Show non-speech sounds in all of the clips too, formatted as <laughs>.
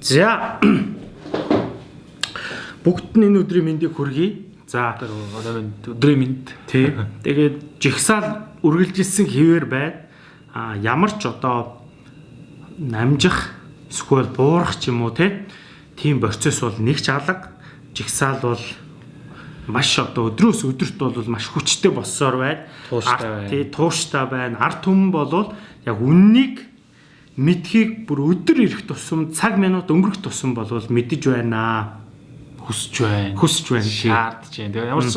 За бүгд нь энэ өдрийн мэндийг хүргэе. За өдрийн мэнд. тий. <laughs> Тэгээд жигсаал үргэлжилсэн хിവэр байна. А ямар ч одоо намжих эсвэл буурах ч юм уу те тийм процесс бол нэг ч алга. Жигсаал бол маш одоо өдрөөс өдөрт бол маш хүчтэй болсоор байна. Тууштай байна. Тий, тууштай байна. Арт түмэн болвол яг үннийг мэдхийг бүр өдөр ирэх тусам цаг минут өнгөрөх тусам болвол мэдэж байна. хүсэж байна. Хүсэж байна. шаардж байна. Ямар ч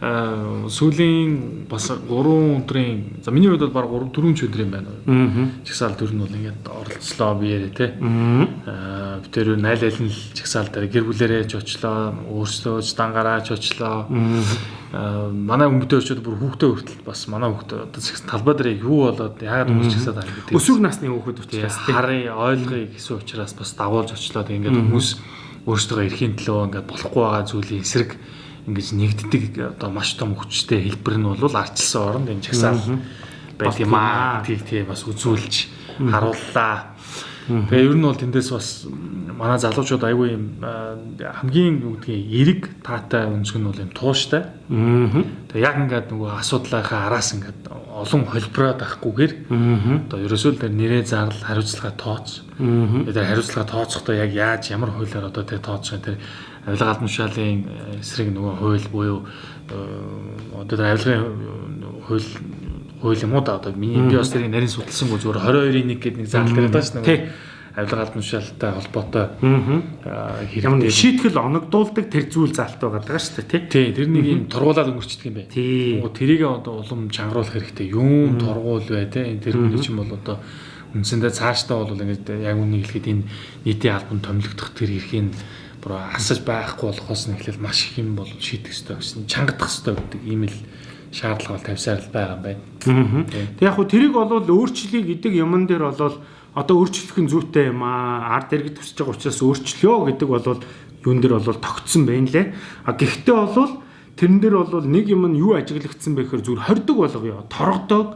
сүүлийн бас 3 өдрийн за миний хувьд бол баг 3 4 ч өдрийн байна. Аа. Чагсаал төр нь бол ингээд оролцлоо те. Аа. Аа бид тэр найл айл нь чагсаал дээр гэр бүлэрээ ч очлоо, өөрсдөө ч дангараа ч очлоо. Аа манай өмдөө очиод бүр хүүхдээ хүртэл бас манай хүүхдээ одоо талбай дээр юу болоод яагаад хүмүүс чагсаад байгаа гэдэг. Өсвөр насны хүүхэд учраас харын ойлгоё гэсэн учраас бас дагуулж очлоо. Тэгээ ингээд хүмүүс өөрсдөө эрхийн төлөө ингээд болохгүй байгаа зүйлийн эсрэг ингэж нэгддэг одоо маш том хүчтэй хэлбэр нь бол арчилсан оронд энэ чагсаал байт юм аа. Тийг тий бас үзүүлж харууллаа. Тэгээ ер нь бол тэндээс бас манай залуучууд айгүй юм хамгийн юу гэдгийг эрэг таатай өнцг нь бол юм тууштай. Тэгээ яг ингээд нөгөө асуудлынхаа араас ингээд олон холбороод байхгүйгээр Аа. одоо ерөөсөө л тэр нэрээ зарлал хариуцлага тооц. Тэр хариуцлага тооцохдоо яг яаж ямар хуулиар одоо тэр тооцох тэр авилга албан тушаалын э, эсрэг нөгөө хууль буюу э, одоо авилгын хууль хууль юм уу да одоо миний би бас тэрийг нарийн судалсангүй зүгээр 22-ийн 1 гэдэг нэг заалт дээр байгаа шүү Тий. дээ. Авилга албан тушаалтай холбоотой э, хэрэгтэй. шийтгэл оногдуулдаг тэр зүйл залт байгаа даа шүү дээ тий. Тий, тэр нэг юм тургуулаад өнгөрчдөг юм байна. Тий. Тэрийг одоо улам чангаруулах хэрэгтэй. Юун тургуул бай. Энэ тэр хүний чинь бол одоо үндсэндээ цаашдаа бол ингээд яг үнийг хэлэхэд энэ нийтийн албан томилогдох тэр эрхийн бүр асаж байхгүй болохоос нь эхлээл маш их юм бол шийдэх хэрэгтэй гэсэн чангадах хэрэгтэй гэдэг ийм л шаардлага бол тавьсаар л байгаа юм байна. Тэг яг хуу тэрийг болвол өөрчлөе гэдэг юмн дээр болвол одоо өөрчлөх нь зүйтэй юм аа. Ард иргэд төсөж байгаа учраас өөрчлөё гэдэг болвол юун дээр болвол тогтсон байна лээ. А гэхдээ болвол тэрэн дээр болвол нэг юм нь юу ажиглагдсан бэ гэхээр зүгээр хордог болгоё. Торгодог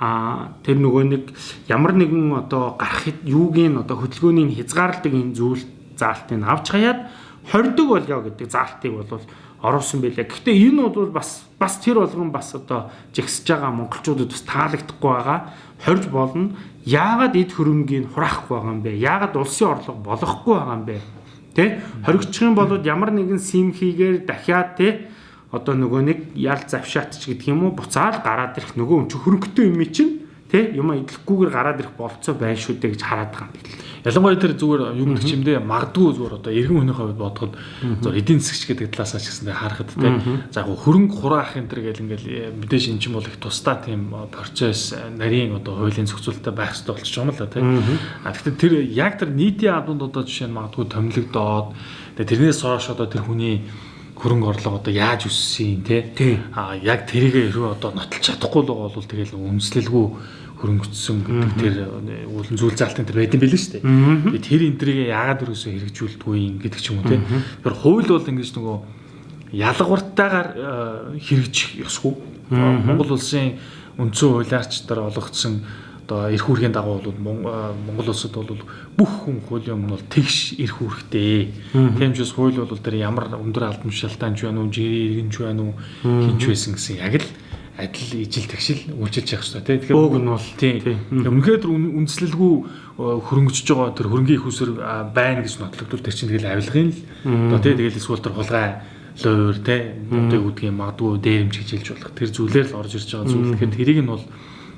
а тэр нөгөө нэг ямар нэгэн одоо гарах юугийн одоо хөдөлгөөний хязгаарладаг энэ зүйл заалтыг авч хаяад хордог болё гэдэг заалтыг бол оруулсан байлаа. Гэхдээ энэ бол бас бас тэр болгон бас одоо жигсэж байгаа монголчуудад бас таалагдахгүй байгаа. Хорж болно. Яагаад эд хөрөнгийг хураахгүй байгаа юм бэ? Яагаад улсын орлого болохгүй байгаа юм бэ? Тэ? Хоригдчих юм бол ямар нэгэн сим хийгээр дахиад тэ одоо нөгөө нэг ял завшаат ч гэдэг юм уу буцаал гараад ирэх нөгөө юм чи хөрөнгөтэй юм чинь тэ? Юм идэлхгүйгээр гараад ирэх болцоо байна шүү дээ гэж хараад байгаа юм бэл. Ялангуяа тэр зүгээр юм чимдээ магадгүй зүгээр одоо иргэн хүний хувьд бодоход зөв эдийн засгч гэдэг талаас нь ч гэсэн харахад те за яг хөрөнгө хураах энэ төр гэл ингээл э, мэдээж эн чинь бол их тусдаа тийм э, процесс э, нарийн одоо хуулийн зохицуулалттай байх хэрэгтэй болчих юм л те а тэгэхээр тэр яг тэр нийтийн албанд одоо жишээ нь магадгүй томилогдоод тэрнээс хойш одоо тэр хүний хөрөнгө орлого одоо яаж өссөн те а яг тэрийг хэрвээ одоо нотолж чадахгүй л байгаа бол тэгэл үнслэлгүй хөрөнгөцсөн гэдэг тэр үүлэн зүйл заалтын тэр байд юм билээ шүү дээ. Тэр энтрийг яагаад өрөөсөө хэрэгжүүлдэггүй юм гэдэг ч юм уу те. Тэр хууль бол ингэж нөгөө ялгууртайгаар э, хэрэгжих ёсгүй. Монгол улсын үндсэн хуулиарч дээр олгогдсон одоо эрх үүргийн дагуу бол э, Монгол улсад бол бүх хүн хуулийн өмнө бол тэгш эрх үүрэгтэй. Бас хууль бол тэр ямар өндөр албан тушаалтайч байна уу, жирийн иргэнч байна уу, хинч байсан гэсэн яг л адил ижил тэгшил үйлчилж явах хэрэгтэй. Тэгэхээр Ууг нь бол тийм. тий. Өмнөхөд үн- үндэслэлгүй э, хөрөнгөжж байгаа тэр хөрөнгөний их усэр байна гэж нотлогдвол тэр чинь тэгэл авилгын л одоо тий тэгэл эсвэл тэр хулгай луур тий одоо гэдгийг магадгүй дээрэмж гэж хэлж болох тэр зүйлээр л орж ирж байгаа зүйл. Тэгэхээр тэрийг нь бол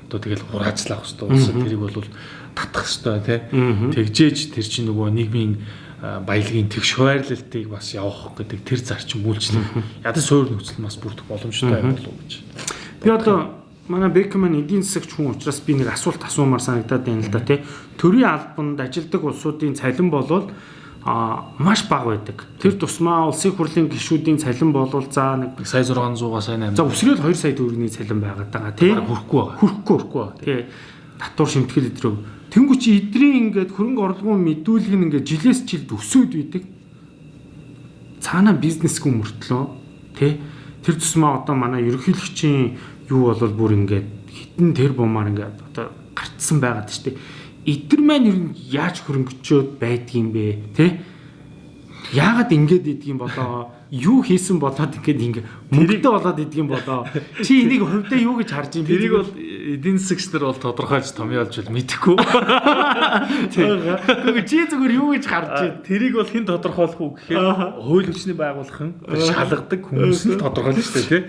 одоо тэгэл хураацлах хэрэгтэй. Улсад тэрийг бол татах хэрэгтэй тий. Тэгжээж тэр чинь нөгөө нийгмийн баялагын тэгш хуваарлалтыг бас явах гэдэг тэр зарчим үйлчлэх ядаж суурь нөхцөл бас бүрдэх боломжтой болов уу гэж. Би одоо манай Бекман эдийн засагч хүн учраас би нэг асуулт асуумаар санагдаад байна л да тий. Төрийн албанд ажилдаг улсуудын цалин болвол а маш бага байдаг. Тэр тусмаа улсын хурлын гишүүдийн цалин болвол за нэг Сая 600-аас сая 800 за өсрөөл 2 сая төгрөгийн цалин байгаад байгаа тий. хүрэхгүй байгаа. Хүрхгүй хүрхгүй. Тий. Татвар шимтгэл өдрөө. Тэнгүү чи эдрийн ингээд хөрөнгө орлогын мэдүүлэг нь ингээд жилээс жилд өсөөд үйдэг. Цаана бизнесгүй мөртлөө тий. Тэр тусмаа одоо манай ерөнхийлөгчийн юу болвол бүр ингээд хитэн тэр бумаар ингээд одоо гарцсан байгаад штэ. эдгэр маань ер нь яаж хөрөнгөчөөд байдгийм бэ те яагаад ингэж идэгюм болоо юу хийсэн болоод ингээд ингээ мөнгөтэй болоод идэгюм болоо чи энийг хувьдаа юу гэж харж юм бэ Тэрийг бол эдийн засагч нар бол тодорхойлж томьёолж бол мэдэхгүй. Гэхдээ чи зүгээр юу гэж харж байна Тэрийг бол хэн тодорхойлох уу гэхээр хууль хүчний байгууллагын шалгадаг хүмүүс нь тодорхойлно шүү дээ тий.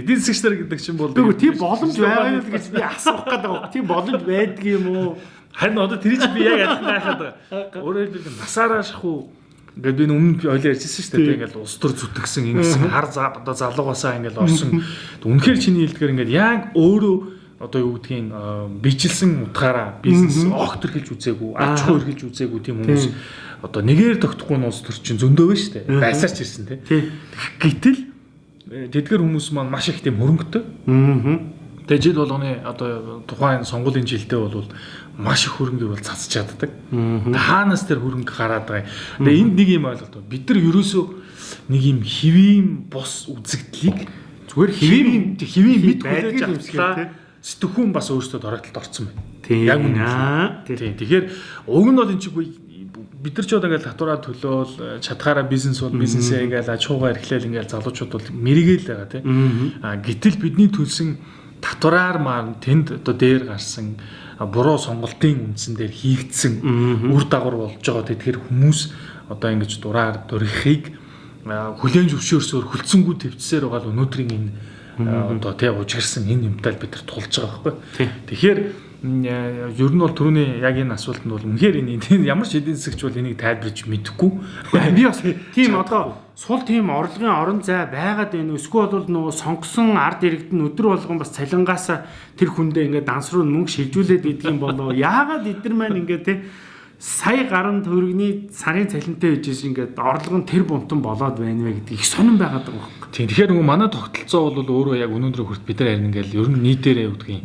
Эдийн засагч нар гэдэг чинь бол тийм боломж байгаа юу гэж би асуух гэдэг байна. Тийм боломж байдаг юм уу? Харин одоо тэр чинь би яг адилхан гайхаад байгаа. Өөрөөр хэлбэл насаараа шахуу Ингээд би өмнө ойлоо ярьжсэн шүү дээ. Ингээд улс төр зүтгэсэн ингэсэн хар одоо залуугасаа ингээд орсон. Үнэхээр чиний хэлдгээр ингээд яг өөрөө одоо юу гэдгийг бичлсэн утгаараа бизнес огт төрхилж үзээгүй, аж ахуй эрхэлж үзээгүй тийм хүмүүс одоо нэгээр тогтохгүй нь улс төр чинь зөндөө байна шүү дээ. Байсаарч ирсэн тийм. Гэтэл тэдгэр хүмүүс маань маш их тийм хөрөнгөтэй. Аа. Тэгээ жил болгоны одоо тухайн сонгуулийн жилдээ бол маш их хөрөнгө бол цацж чаддаг. Хаанаас тэр хөрөнгө гараад байгаа. Тэгээ энд нэг юм ойлголт байна. Бид нар ерөөсөө нэг юм хэвийн бос үзэгдлийг Зүгээр хэвийн хэвийн мэд хүлээж авчлаа. Сэтгхүүн бас өөрөөсөө дорогтлолд орсон байна. Яг үнэ. Тэгэхээр уг нь бол энэ чиггүй бид нар ч одоо ингээл татвараа төлөөл чадхаараа бизнес бол бизнесээ ингээл аж ахуйгаа эрхлээл ингээл залуучууд бол мэрэгэл байгаа тийм. А гэтэл бидний төлсөн татвараар маань тэнд одоо дээр гарсан буруу сонголтын үндсэн дээр хийгдсэн үр дагавар болж байгаа. Тэгэхээр хүмүүс одоо ингэж дураар дөрөхийг хүлээн зөвшөөрсөөр хүлцэнгүү төвчсээр байгаа л өнөөдрийн энэ одоо тий ужирсан энэ юмтай л бид нар тулж байгаа байхгүй. Тэгэхээр ер нь бол түрүүний яг энэ асуултанд бол үнэхээр энэ ямар ч эдийн засагч бол энийг тайлбарж мэдэхгүй. Би бас тийм одоо сул тийм орлогын орон зай байгаад байна. Эсвэл бол нөгөө сонгосон ард иргэд нь өдөр болгон бас цалингаас тэр хүндээ ингээд данс руу мөнгө шилжүүлээд идэх юм болоо. Яагаад эдгэр маань ингээд те сая гаруй төгрөгийн сарын цалинтай хийж ингээд орлого нь тэр бунтан болоод байна вэ гэдэг их сонирн байгаад байгаа юм. Тийм. Тэгэхээр нөгөө манай тогтолцоо бол өөрөө яг өнөөдөр хүрт бид нар ингээл ер нь нийтээрээ үдгийн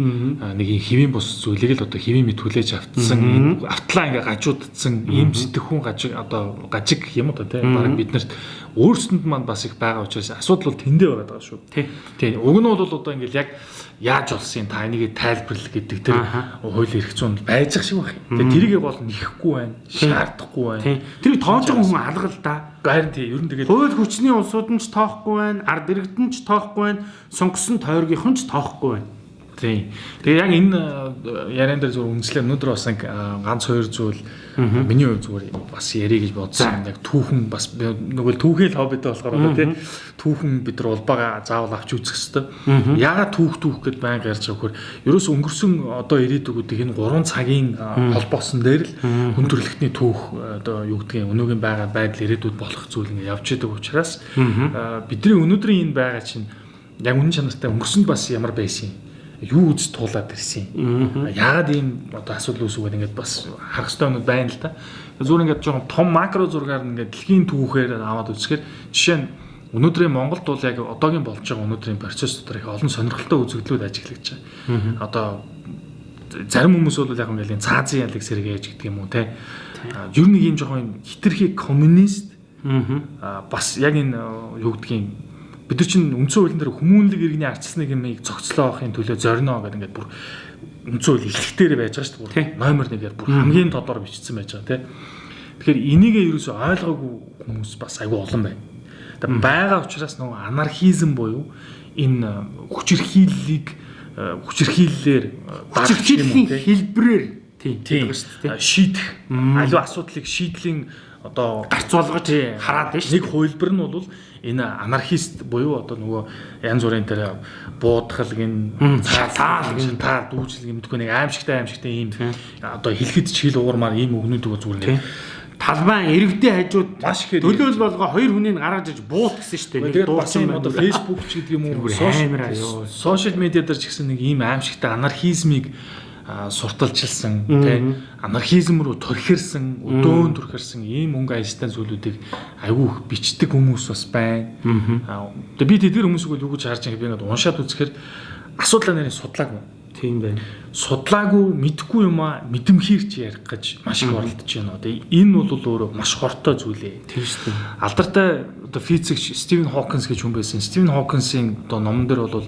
нэг юм хэвийн бус зүйлийг л одоо хэвийн мэд хүлээж автсан, автлаа ингээ гажуудсан ийм сэтгэхүүн гажиг одоо гажиг юм одоо тийм баг биднэрт өөрсөнд маань бас их байгаа учраас асуудал бол тэндээ байгаа даа шүү. Тий. Тийм. Уг нь бол одоо ингээл яг яаж болсон та энийг тайлбарлал гэдэг тэр хууль эрх зүйн байж ах шиг байна. Тэгээ тэрийг гол нэхэхгүй байна, шаардахгүй байна. Тэрийг тоож байгаа хүн алга л да. Харин тийм ер нь тэгээд Хууль хүчний улсууд нь ч тоохгүй байна, ард иргэд нь ч тоохгүй байна, сонгосон тойргийнхан ч тоохгүй байна. Тийм. Тэгээ яг энэ э, яриан дээр зүгээр үнслээ өнөөдөр бас нэг э, ганц хоёр зүйл миний хувьд зүгээр бас ярих гэж бодсон. Яг түүхэн бас нөгөө түүхэл хоббитэй болохоор одоо тий түүхэн бид нар улбаага заавал авч үзэх хэрэгтэй. Яагаад түүх түүх гэд байнга ярьж байгаа вөхөр ерөөс өнгөрсөн одоо ирээдүгүүдийг энэ 3 цагийн э, холбоосон дээр л хүн төрөлхтний түүх одоо юу гэдгийг өнөөгийн байгаа байдал ирээдүйд болох зүйл ингэ явж идэг учраас бидний өнөөдрийн энэ байгаа чинь яг үнэн чанартай өнгөрсөнд бас ямар байсан юм юу үз туулаад ирсэн. Яагаад ийм одоо асуудал үүсвэгээд ингээд бас харах хэрэгтэй юмуд байна л да. Зүгээр ингээд жоохон том макро зургаар ингээд дэлхийн түүхээр аваад үзэхээр жишээ нь өнөөдрийн Монголд бол яг одоогийн болж байгаа өнөөдрийн процесс дотор их олон сонирхолтой үзэгдлүүд ажиглаж байгаа. Одоо зарим хүмүүс бол яг ингээд цаазын ялыг сэргээж гэдэг юм уу те. Ер нь ийм жоохон хитрхи коммунист бас яг энэ юу гэдгийг бид нар чинь үндсэн хуулийн дээр хүмүүнлэг иргэний арчилсныг юмыг зохицлоо авахын төлөө зорино гэдэг ингээд бүр үндсэн хууль илтгэхээр байж байгаа шүү дээ. Номер 1-ээр бүр хамгийн тодор бичсэн байж байгаа тийм. Тэгэхээр энийгээ ерөөсөй ойлгоогүй хүмүүс бас айгүй олон байна. Тэгээ байгаа учраас нөгөө анархизм буюу энэ хүчирхийллийг хүчирхийллээр Хүчирхийллийн хэлбэрээр тийм шийдэх. Аливаа асуудлыг шийдлийн одоо гарцуулгаж хараад байна шүү. Нэг хувилбар нь бол энэ анархист буюу одоо нөгөө янз бүрийн тэр буудхал гин цаалаа гин та дүүжлэг юм мэдгүй нэг аимшигтай аимшигтай ийм одоо хэлэхэд ч хэл уурмаар ийм өгнүүдийг зүгээр нэг талбайн иргэдийн хажууд маш ихээр төлөөл болгоо хоёр хүнийг гаргаж иж буут гэсэн шүү дээ. Тэгээд бас юм одоо Facebook ч гэдэг юм уу сошиал медиа дээр ч гэсэн нэг ийм аимшигтай анархизмыг сурталчилсан тий анархизм руу төрхирсэн өдөөн төрхирсэн ийм өнгө аястай зүйлүүдийг айгүй бичдэг хүмүүс бас байна. Тэгээ би тэдгэр хүмүүсийг юу гэж харж байгааг би ингээд уншаад үзэхээр асуудлаа нэрийн судлаагүй. Тийм байна. Судлаагүй мэдхгүй юм а мэдэмхийрч ярих гэж маш их оролдож байна. Тэгээ энэ бол өөрөө маш хортой зүйлээ. Тийм шүү дээ. Алдартай одоо физикч Стивен Хокинс гэж хүн байсан. Стивен Хокинсийн одоо номон дээр бол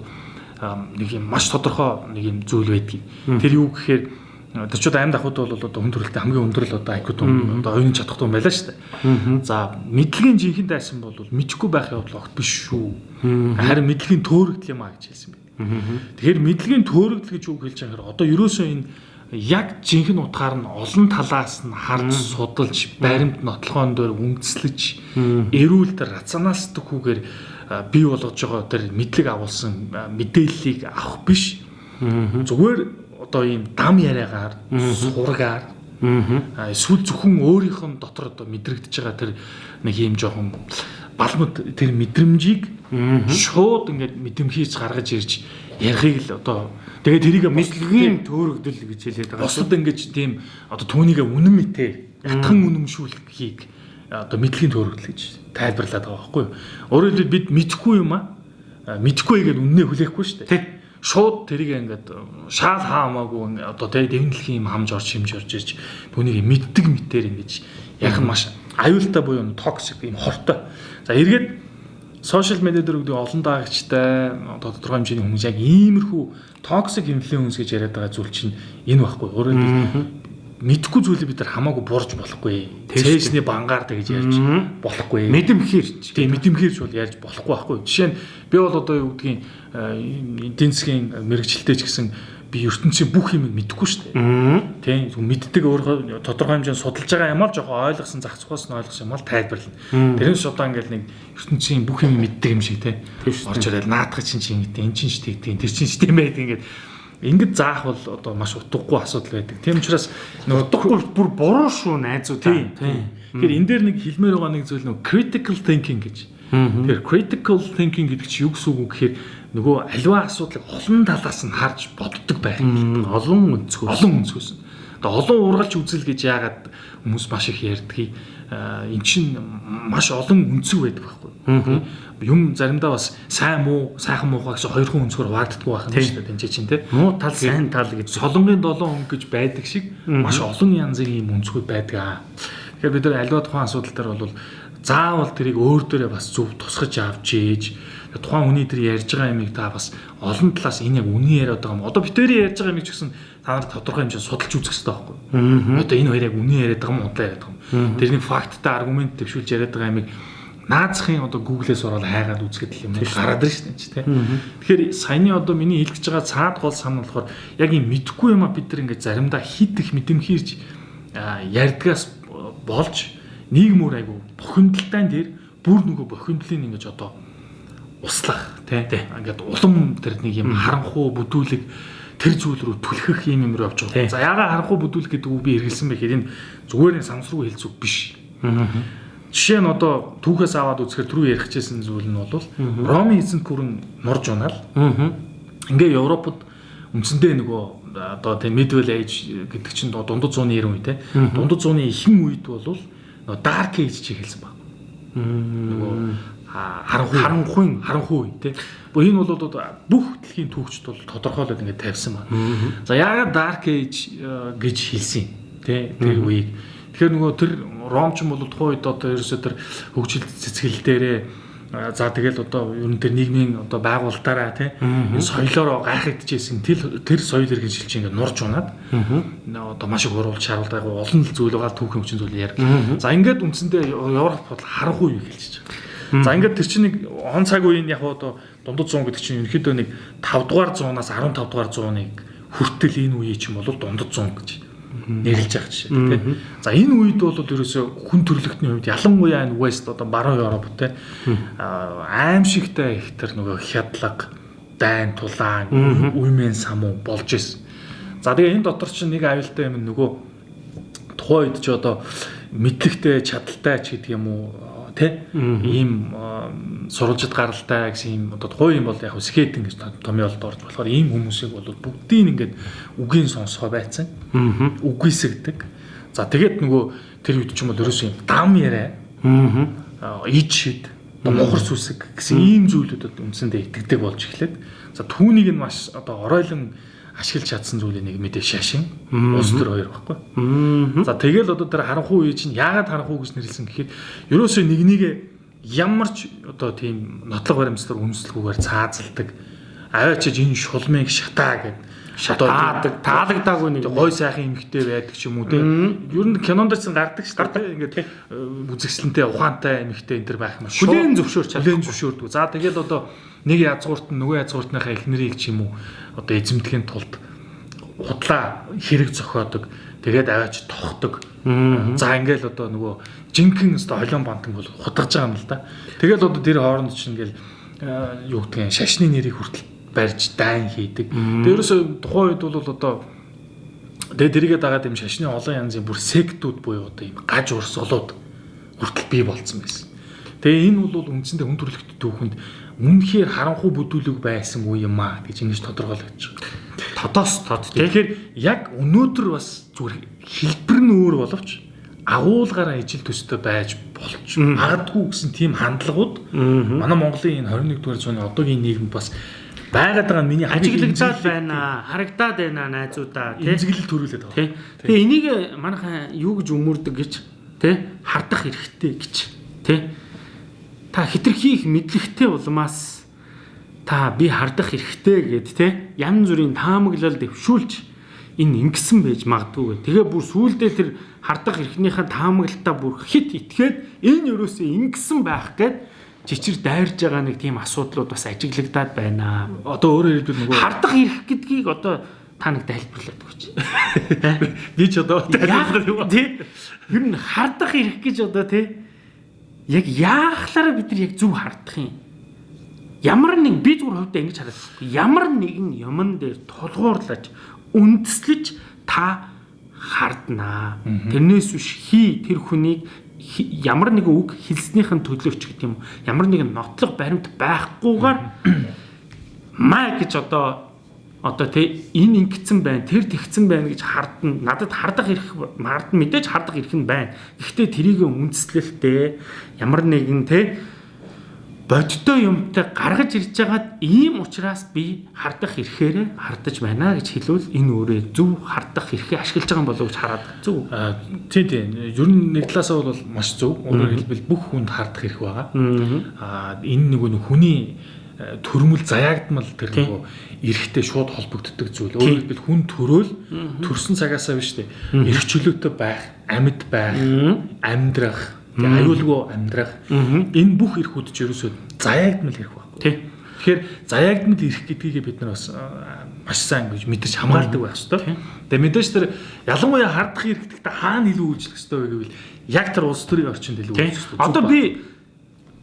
нэг юм маш тодорхой нэг юм зүйл байдгийг. Тэр юу гэхээр Тэр ч одоо амьд ахуйд бол одоо хүн төрөлтэй хамгийн өндөр л одоо IQ том одоо оюун чадах том байлаа шүү дээ. За мэдлэгийн жинхэнэ дайсан бол мэдхгүй байх явдал огт биш шүү. Харин мэдлэгийн төөрөгдөл юм а гэж хэлсэн байна. Тэгэхээр мэдлэгийн төөрөгдөл гэж үг хэлж байгаа хэрэг одоо ерөөсөө энэ яг жинхэнэ утгаар нь олон талаас нь харж судалж баримт нотлохоон дээр үндэслэж эрүүл тэр рационалистикгүйгээр бий болгож байгаа тэр мэдлэг агуулсан мэдээллийг авах биш. Зүгээр одоо ийм дам яриагаар сургаар эсвэл зөвхөн өөрийнх нь дотор одоо мэдрэгдэж байгаа тэр нэг ийм жоохон балмад тэр мэдрэмжийг шууд ингээд мэдэмхийж гаргаж ирж ярихыг л одоо тэгээд тэрийг мэдлэгийн төөрөгдөл гэж хэлээд байгаа. Бусад ингээд тийм одоо түүнийг үнэн мэтэ ятхан үнэмшүүлэхийг одоо мэдлэгийн төөрөгдөл гэж тайлбарлаад байгаа байхгүй юу. Өөрөөр хэлбэл бид мэдхгүй юм а мэдхгүй гэдэг үннээ хүлээхгүй шүү дээ шууд тэрийг ингээд шаал хаамаагүй одоо тэг дэвнэлхийн юм хамж орж хэмж орж ирж түүнийг мэддэг мэтэр ингэж яг маш аюултай буюу токсик юм хортой. За эргээд сошиал медиа дээр өгдөг олон даагчтай одоо тодорхой хэмжээний хүмүүс яг иймэрхүү токсик инфлюенс гэж яриад байгаа зүйл чинь энэ байхгүй. Өөрөөр хэлбэл мэдхгүй зүйлийг бид нар хамаагүй бурж болохгүй. Цээжний бангаар тэгж ярьж болохгүй. Мэдэмхэрч. Тийм мэдэмхэрч бол ярьж болохгүй байхгүй. Жишээ нь би бол одоо юу гэдгийг эдийн засгийн мэрэгчлэлтэй ч гэсэн би ертөнцийн бүх юмыг мэдэхгүй шүү дээ. Тийм мэддэг өөрөө тодорхой хэмжээнд судалж байгаа юм аа жоохон ойлгосон зах зугаас нь ойлгосон юм аа тайлбарлана. Тэрнээс одоо ингээл нэг ертөнцийн бүх юм мэддэг юм шиг тийм орж ирэл наадах чинь чинь гэдэг энэ чинь ч тэгдэг тэр чинь ч тийм байдаг ингээд Ингээд заах бол одоо маш утгагүй асуудал байдаг. Тийм учраас нөгөө утгагүй бүр буруу шүү найзуу тийм. Тэгэхээр энэ дээр нэг хэлмээр байгаа нэг зүйл нөгөө critical thinking гэж. Тэгэхээр critical thinking гэдэг чинь юу гэсэн үг вэ гэхээр нөгөө аливаа асуудлыг олон талаас нь харж боддог байх. Олон өнцгөөс. Олон өнцгөөс. Одоо олон ургалж үзэл гэж яагаад хүмүүс маш их ярьдгийг эн чинь маш олон өнцөг байдаг байхгүй юм заримдаа бас сайн муу сайхан муухай гэсэн хоёр хүн өнцгөр хуваагддаггүй байх юм шүү дээ тэнцээ чинь тий. Муу тал сайн тал гэж солонгийн долоон өнгө гэж байдаг шиг маш олон янзын юм өнцгүүд байдаг аа. Тэгэхээр бид нар аливаа тухайн асуудал дээр бол заавал тэрийг өөр дөрөө бас зөв тусгаж авч ээж тухайн хүний тэр ярьж байгаа юмыг та бас олон талаас энэ яг үнэн яриад байгаа юм. Одоо битэрийн ярьж байгаа юмыг ч гэсэн та нар тодорхой хэмжээнд судалж үзэх хэрэгтэй байхгүй юу? Одоо энэ хоёр яг үнэн яриад байгаа юм уу удаа яриад байгаа юм. Тэрний факттай аргумент төвшүүлж яриад байгаа юмыг наазахын одоо Google-ээс ороод хайгаад үзэхэд юм гараад ирж байна ч тийм. Тэгэхээр саяны одоо миний хэлж байгаа цаад гол санал болохоор яг юм мэдхгүй юм а бид нар ингээд заримдаа хит их мэдэмхийрж ярьдгаас болж нийгмөр айгу бохимдолтой дээр бүр нөгөө бохимдлын ингэж одоо услах тийм. Ингээд улам тэр нэг юм харанхуу бүдүүлэг тэр зүйл рүү түлхэх юм юм руу явж байгаа. За яага харанхуу бүдүүлэх гэдэг үг би эргэлсэн байхад энэ зүгээр нэг самсруу хэлцүү биш. Аа Жишээ нь одоо түүхээс аваад үзэхээр түрүү ярих чийсэн зүйл нь бол Роми эзэнт гүрэн нурж унаал. Ингээ Европод үндсэндээ нөгөө одоо тийм Medieval Age гэдэг чинь дундад зууны 90 үе те. Дундад зууны ихэнх үед бол нөгөө Dark Age чи хэлсэн баг. Нөгөө харанхуй харанхуй харанхуй те. Энэ бол бүх дэлхийн түүхчд бол тодорхойлоод ингээд тавьсан байна. За яагаад Dark Age гэж хэлсэн те тэр үеийг. Тэгэхээр нөгөө тэр ромч бол тухайн үед одоо ерөөсөө тэр хөгжил цэцгэл дээрээ за тэгэл одоо ер нь тэр нийгмийн одоо байгуулалтаараа тий энэ соёлоор гайхагдчихсэн тэр тэр соёл иргэн шилж ингээд нурж унаад одоо маш их уруулж шаруулж байгаа олон зүйл байгаа түүхэн хүчин зүйл яг за ингээд үндсэндээ Европ бол харанхуй юу хэлж байгаа за ингээд тэр чинь нэг он цаг үеийн яг одоо дундад 100 гэдэг чинь ерөнхийдөө нэг 5 дугаар 100-аас 15 дугаар 100-ыг хүртэл энэ үе чинь бол дундад 100 гэж нэрлж байгаа жишээ тийм. За энэ үед бол ерөөсөө хүн төрлөختний хувьд ялангуяа энэ West одоо баруун Европ тийм аимшигтай их тэр нөгөө хядлага, дайн, тулаан, үймэн самуу болж исэн. За тэгээ энэ дотор чинь нэг аюултай юм нөгөө тухайн үед ч одоо мэдлэгтэй, чадaltaй ч гэдэг юм уу тий ийм сурвалжид гаралтай гэсэн ийм одоо тухайн юм бол яг скейтинг гэж томьёолд орж болохоор ийм хүмүүсийг бол бүгдийг ингээд үгийн сонсгоо байцсан. Үгүйсгдэг. За тэгээд нөгөө тэр үед ч юм бол ерөөсөө юм дам яриа. Аа ид шид мухар сүсэг гэсэн ийм зүйлүүдэд үндсэндээ итгэдэг болж эхлээд за түүнийг нь маш одоо оройлон ашиглаж чадсан зүйлийн нэг мэдээ шашин уус төр хоёр баггүй. За тэгэл одоо тэр харанхуй үе чинь яагаад харанхуй гэж нэрлсэн гэхээр ерөөсөө нэг нэг ямар ч одоо тийм нотлог баримтлал үнслэгүүгээр цаазалдаг аваачиж энэ шулмыг шатаа гэд шатаадаг, таалагдаагүй нэг гой сайхан эмэгтэй байдаг ч юм уу те. Ер нь кинонд ч гардаг ш гардаг ингээд үзэгсэлэнтэй ухаантай эмэгтэй энэ төр байх юм шүү. Хүлэн зөвшөөрч хүлэн зөвшөөрдөг. За тэгээд одоо нэг язгуурт нь нөгөө язгууртныхаа эхнэрийг ч юм уу одоо эзэмдэхийн тулд худлаа хэрэг зохиодог. Тэгээд аваач тохдог. За ингээл одоо нөгөө жинхэнэ өстө холион бантан бол хутгаж байгаа юм л да. Тэгэл одоо тэр хооронд чинь ингээл юу гэдгийг шашны нэрийг хүртэл барьж дайн хийдэг. Тэрөөсөө тухайн үед бол одоо тэгээ дэрийгээ дагаад юм шашны олон янзын бүр сектүүд буюу одоо юм гаж урсгалууд хүртэл бий болцсон байсан. Тэгээ энэ бол үндсэндээ хүн төрөлхтөд түүхэнд үнэхээр харанхуй бүдүүлэг байсан уу юм аа гэж ингэж тодорхойлогдож байгаа. Тодоос тод. Тэгэхээр яг өнөөдөр бас зүгээр хэлбэр нь өөр боловч агуулгаараа ижил төстэй байж болч магадгүй гэсэн тийм хандлагууд манай Монголын энэ 21 дугаар зууны одоогийн нийгэмд бас байгаад байгаа миний ажиглагдаад байна харагдаад байна найзуудаа тийм эмзэглэл төрүүлээд байгаа. Тэгээ энийг манайхан юу гэж өмөрдөг гэж тий хардах хэрэгтэй гэж тий та хитрхи их мэдлэгтэй улмаас та би хардах хэрэгтэй гэд тий янз бүрийн таамаглал дэвшүүлж энэ ингэсэн байж магадгүй. Тэгээ бүр сүулдэ тэр хардах эрхнийхээ таамаглалтаа бүр хит итгээд энэ юусоо ингэсэн байх гээд чичир дайрж байгаа нэг тийм асуудлууд бас ажиглагдаад байна. Одоо өөрөөр хэлбэл нөгөө хардах эрх гэдгийг одоо та нэг тайлбарлаад өгч. <laughs> Би ч одоо тайлбарлах юм. Тий. Ер нь хардах эрх гэж одоо тий яг яахлаараа бид нар яг зөв хардах юм. Ямар нэг би зүгээр хувьдаа ингэж хараад ямар нэгэн юмн дээр тулгуурлаж үндэслэж та харднаа. Тэрнээс биш хий тэр хүнийг ямар нэгэн үг хэлснийхэн төлөвч гэдэг юм. Ямар нэгэн нотлох баримт байхгүйгээр маа гэж одоо одоо тий энэ ингэсэн байна тэр тэгсэн байна гэж хардна надад хардах эрх хардна мэдээж хардах эрх нь байна гэхдээ тэрийг үндэслэлтэй ямар нэгэн тий бодтой юмтай гаргаж ирж байгаад ийм учраас би хардах эрхээрээ хардаж байна гэж хэлвэл энэ өөрөө зөв хардах эрхээ ашиглаж байгаа болов уу гэж хараад зөв. Тий, тий. Ер нь нэг талаасаа бол маш зөв. Өөрөөр хэлбэл бүх хүнд хардах эрх байгаа. Аа энэ нэг хүний төрмөл заяагдмал тэр нөгөө эрхтэй шууд холбогддог зүйл. Өөрөөр хэлбэл хүн төрөөл төрсэн цагаасаа биш үү? Эрх чөлөөтэй байх, амьд байх, амьдрах аюулгүй амьдрах энэ бүх эрхүүд ч ерөөсөө заяагдмал эрх байхгүй. Тий. Тэгэхээр заяагдмал эрх гэдгийг бид нар бас маш сайн гэж мэдэрч хамгаалдаг байх хэрэгтэй. Тэгээ мэдээж тэр ялангуяа хардах эрх гэдэгт хаана илүү үйлчлэх хэрэгтэй вэ гэвэл яг тэр улс төрийн орчинд илүү үйлчлэх хэрэгтэй. Одоо би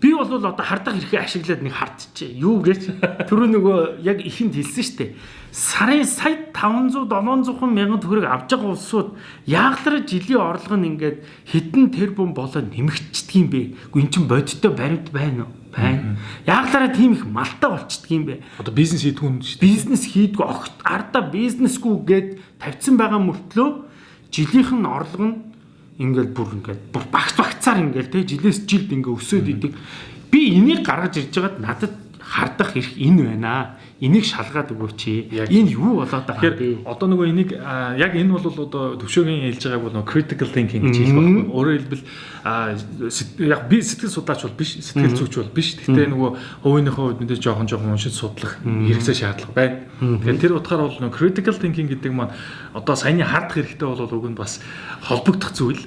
би бол одоо хардах эрхээ ашиглаад нэг хардчихжээ. Юу гэж түрүү нөгөө яг ихэнд хэлсэн дээ сарын сая 500 700 мянган төгрөг авч байгаа улсууд яаглаар жилийн орлого нь ингээд хэдэн тэрбум болоо нэмэгдчихдэг юм бэ? Үгүй эн чинь бодиттой баримт байна уу? Байна. Яаглаараа тийм их малтаа болчихдөг юм бэ? Одоо бизнес хийдгүү юм шүү. Бизнес хийдгүү огт ардаа бизнесгүй гэд тавьсан байгаа мөртлөө жилийнх нь орлого нь ингээд бүр ингээд бүр багц багцаар ингээд те жилээс жилд ингээд өсөд идэг. Би энийг гаргаж ирж байгаад надад хардах эрх энэ байна энийг шалгаад өгөөч. Энэ юу болоод байгаа юм бэ? Одоо нөгөө энийг яг энэ бол одоо төвшөөгийн хэлж байгааг бол critical thinking гэж хэлэх байна. Өөрөөр хэлбэл яг би сэтгэл судлаач бол биш, сэтгэл зүйч бол биш. Гэхдээ нөгөө хувийнхөө хувьд мэдээж жоохон жоохон уншиж судлах хэрэгцээ шаардлага байна. Тэгэхээр тэр утгаар бол нөгөө critical thinking гэдэг маань одоо саяны хардах хэрэгтэй бол уг нь бас холбогдох зүйл.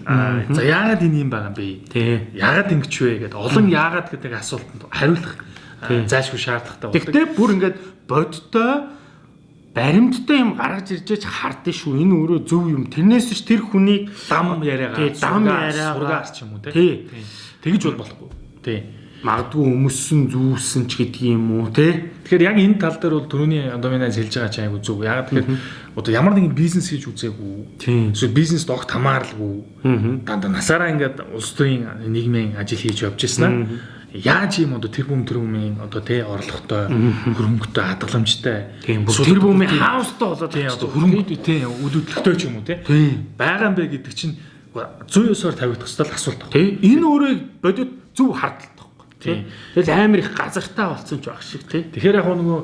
За яагаад энэ юм байгаа юм бэ? Яагаад ингэж вэ гэдэг олон яагаад гэдэг асуултанд хариулах зайлшгүй шаардлагатай байна. Гэхдээ бүр ингээд бодтой баримттай юм гаргаж ирж байж хардсан шүү. Энэ өөрөө зөв юм. Тэрнээс ч тэр хүнийг дам яриагаа дам яриагаа сургаар ч юм уу тий. Тэгж бол болохгүй. Тий. Магадгүй өмссөн зүүсэн ч гэдэг юм уу тий. Тэгэхээр яг энэ тал дээр бол түрүүний доминанс хэлж байгаа чинь айгу зөв. Яг тэгэхээр одоо ямар нэгэн бизнес хийж үзээгүй. Эсвэл бизнест огт хамааралгүй. Дандаа насаараа ингээд улс төрийн нийгмийн ажил хийж явж ирсэн аа яаж юм одоо тэр бүм тэр бүмийн одоо тий орлоготой хөрөнгөтэй хадгаламжтай тэр бүмийн хаустай болоод тий одоо хөрөнгө тий үйл хөдлөлттэй ч юм уу тий байгаа юм бэ гэдэг чинь 109-оор тавигдах хэвэл асуулт. Байна. Тий энэ өөрөө бодит зөв хардтал тий. Тэгэл амар их газартаа болсон ч баг шиг тий. Тэгэхээр яг нөгөө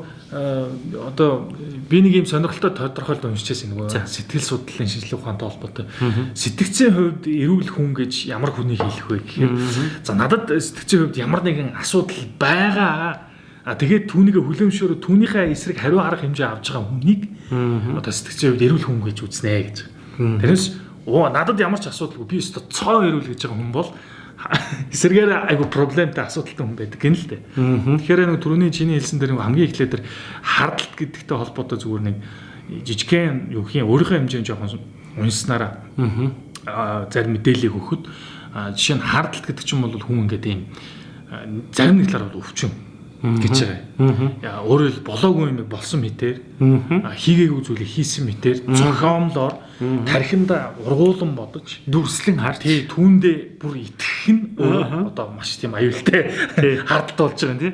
одоо би нэг юм сонирхолтой тодорхойлт уншижсэн нөгөө сэтгэл судлалын шинжилгээ ухаантай холбоотой. Сэтгцийн хувьд эрүүл хүн гэж ямар хүнийг хэлэх вэ гэхээр за надад сэтгцийн хувьд ямар нэгэн асуудал байгаа А тэгээд түүнийгээ хүлэмжшөөрө түүнийхээ эсрэг хариу арга хэмжээ авч байгаа хүнийг одоо сэтгцийн хувьд эрүүл хүн гэж үзнэ гэж. Тэрнээс оо надад ямар ч асуудалгүй би өстө цоо эрүүл гэж байгаа хүн бол эсэргээр айгу проблемтай асуудалтай хүн байдаг. Гэнэ л дээ. Тэгэхээр нэг түрүүний чиний хэлсэн дээр хамгийн эхлээд тэр хардалт гэдэгтэй холбоотой зүгээр нэг жижигхэн юу гэх юм өөрийнхөө хэмжээнд жоохон унснараа зарим мэдээллийг өгөхөд жишээ нь хардалт гэдэг чинь бол хүн ингээд ийм зарим нэг талаар бол өвчин гэж байгаа. Өөрөөр хэл болоогүй юм болсон мэтэр хийгээгүй зүйлийг хийсэн мэтэр зохиомлоор тархинда ургуулan бодож дүрслэн харж. түүндээ бүр итгэх нь одоо маш тийм аюултай <laughs> хардалт болж байгаа юм тий.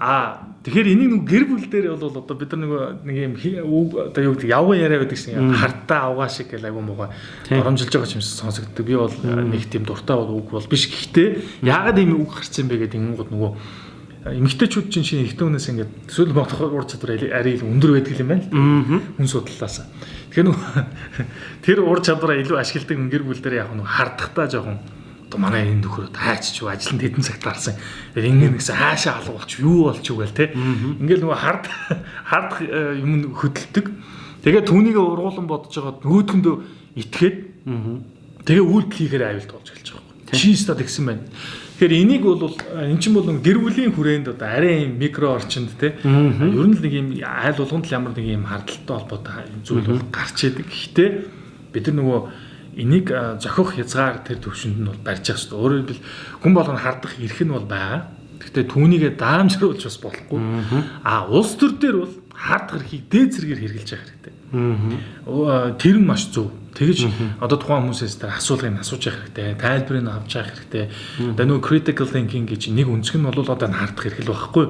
А тэгэхээр энийг нэг гэр бүл дээр бол одоо бид нар нэг юм одоо юу гэдэг явган яриа байдаг шиг хартаа авгаа шиг гэл айгу муугаа оромжилж байгаа юм шиг сонсогддог. Би бол нэг тийм дуртай бол үг бол биш. Гэхдээ яагаад ийм үг гарсан бэ гэдэг ингэнгууд нөгөө эмэгтэйчүүд чинь шинэ ихтэй хүнээс ингээд эсвэл бодох ур чадвар арай өндөр байдаг юм байна л хүн судлалаас. Тэгэхээр тэр ур чадвараа илүү ашигладаг гэр бүл дээр яг нөгөө хардахдаа жоохон одоо манай энэ нөхөр таач ч ажилд хэдэн цагт гарсан. Тэгэхээр ингэ нэгсэн хаашаа алга болч юу болч юу гээл те. Ингээл нөгөө хард хард юм хөдөлдөг. Тэгээ түүнийг ургуулan бодож байгаа нөгөөдгөндөө итгээд тэгээ үйлдэл хийхээр аюулт болж эхэлж байгаа юм. Чи стад гисэн байна. Тэгэхээр энийг бол эн чинь бол гэр бүлийн хүрээнд одоо арай юм микро орчинд те ер нь л нэг юм айл болгонд ямар нэг юм хардталтай холбоотой зүйл бол гарч идэг. Гэхдээ бид нар нөгөө энийг зохих хязгаар тэр төвшөнд нь бол барьж байгаа шүү дээ. Өөрөөр хэлбэл хүн болгоно хардах эрх нь бол байгаа. Гэхдээ түүнийгээ даамжруулж бас болохгүй. А улс төр дээр бол хардах эрхийг дээд зэргээр хэрэгжилж байгаа хэрэгтэй. Тэр нь маш зөв Тэгэж одоо тухайн хүмүүсээс тэр асуулгыг асууж явах хэрэгтэй, тайлбарыг авч явах хэрэгтэй. Одоо нөгөө critical thinking гэж нэг өнцг нь бол одоо хардах хэрэг л байхгүй.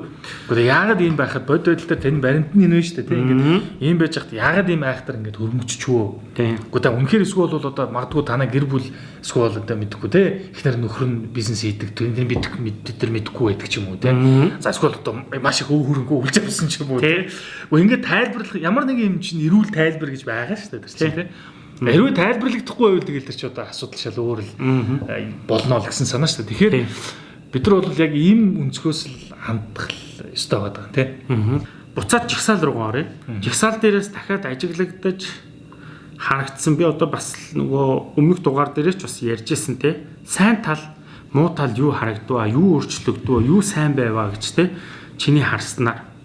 Гэхдээ яагаад ийм байхад бод байдал дээр тань баримт нь нэ шүү дээ. Тэг ингээд ийм байж хахад яагаад ийм айхтар ингээд хөрмөччвөө. Гэхдээ үнэхээр эсвэл бол одоо магадгүй танаа гэр бүл эсвэл одоо мэдэхгүй те. Эхнэр нөхөр нь бизнес хийдэг. Тэнд бид бид нар мэдэхгүй байдаг ч юм уу те. За эсвэл одоо маш их өвөрөнгөө үлж авсан ч юм уу те. Ингээд тайлбарлах ямар нэг юм чинь эрүүл тайлбар гэж байгаа шүү дээ. Тэр чинь те. Хэрвээ тайлбарлагдахгүй байвал тэгэл тэр чи одоо асуудал шал өөр л болно л гэсэн санаа шүү дээ. Тэгэхээр бид нар бол яг ийм өнцгөөс л хандах ёстой байгаа тийм. Буцаад жигсаал руугаа оръё. Жигсаал дээрээс дахиад ажиглагдаж харагдсан. Би одоо бас нөгөө өмнөх дугаар дээрээс ч бас ярьжсэн те. Сайн тал, муу тал юу харагдваа, юу өөрчлөгдвөө, юу сайн байваа гэж те. Чиний харснаар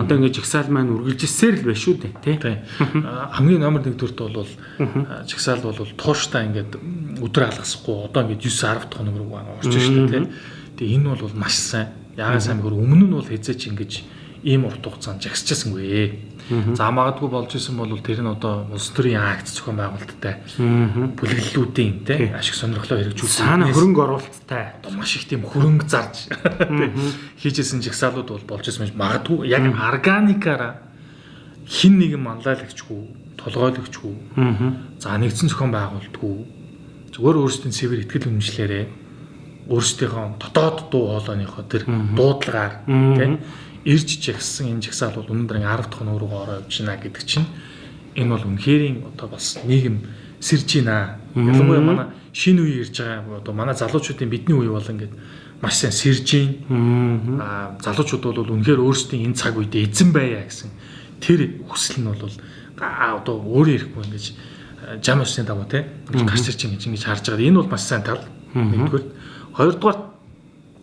Одоо ингээд жигсаал маань үргэлжилсээр л байна шүү дээ тий. Хамгийн номер 1 төрт бол жигсаал бол тууштай ингээд өдөр алгасахгүй одоо ингээд 9 10 дахь хоног руу орж шүү дээ тий. Тэгээ энэ бол маш сайн. Яагаад сайн гэхээр өмнө нь бол хязгаач ингэж ийм урт хугацаанд жагсчихсангүй. За магадгүй болж исэн бол тэр нь одоо улс төрийн акт зохион байгуулалттай бүлэглэлүүдийн те ашиг сонирхлоо хэрэгжүүлсэн. Саана хөрөнгө оруулалттай. маш их тийм хөрөнгө зарж хийжсэн жигсаалууд бол болж исэн магадгүй яг органикаараа хин нэгэн манлайлагчгүй толгойлогчгүй. За нэгдсэн зохион байгуулалтгүй. Зүгээр өөрсдийн цэвэр ихтгэл үнэмшлэрээ өөрсдийнхөө дотоод дуу хоолойныхоо тэр дуудлагаар тийм ирж жагсан энэ жагсаал бол өнөөдөр 10 дахь нүүр рүү ороо явж байна гэдэг чинь энэ бол үнэхэрийн одоо бас нийгэм сэрж байна. Ялангуяа манай шинэ үе ирж байгаа одоо манай залуучуудын бидний үе бол ингээд маш сайн сэрж байна. Аа залуучууд бол үнэхээр өөрсдийн энэ цаг үед эзэн байя гэсэн тэр хүсэл нь бол одоо өөрөө ирэхгүй ингэж жам усны даваа те гарч ирж ингэж ингэж харж байгаа. Энэ бол маш сайн тал. Нэгдүгээр. Хоёрдугаар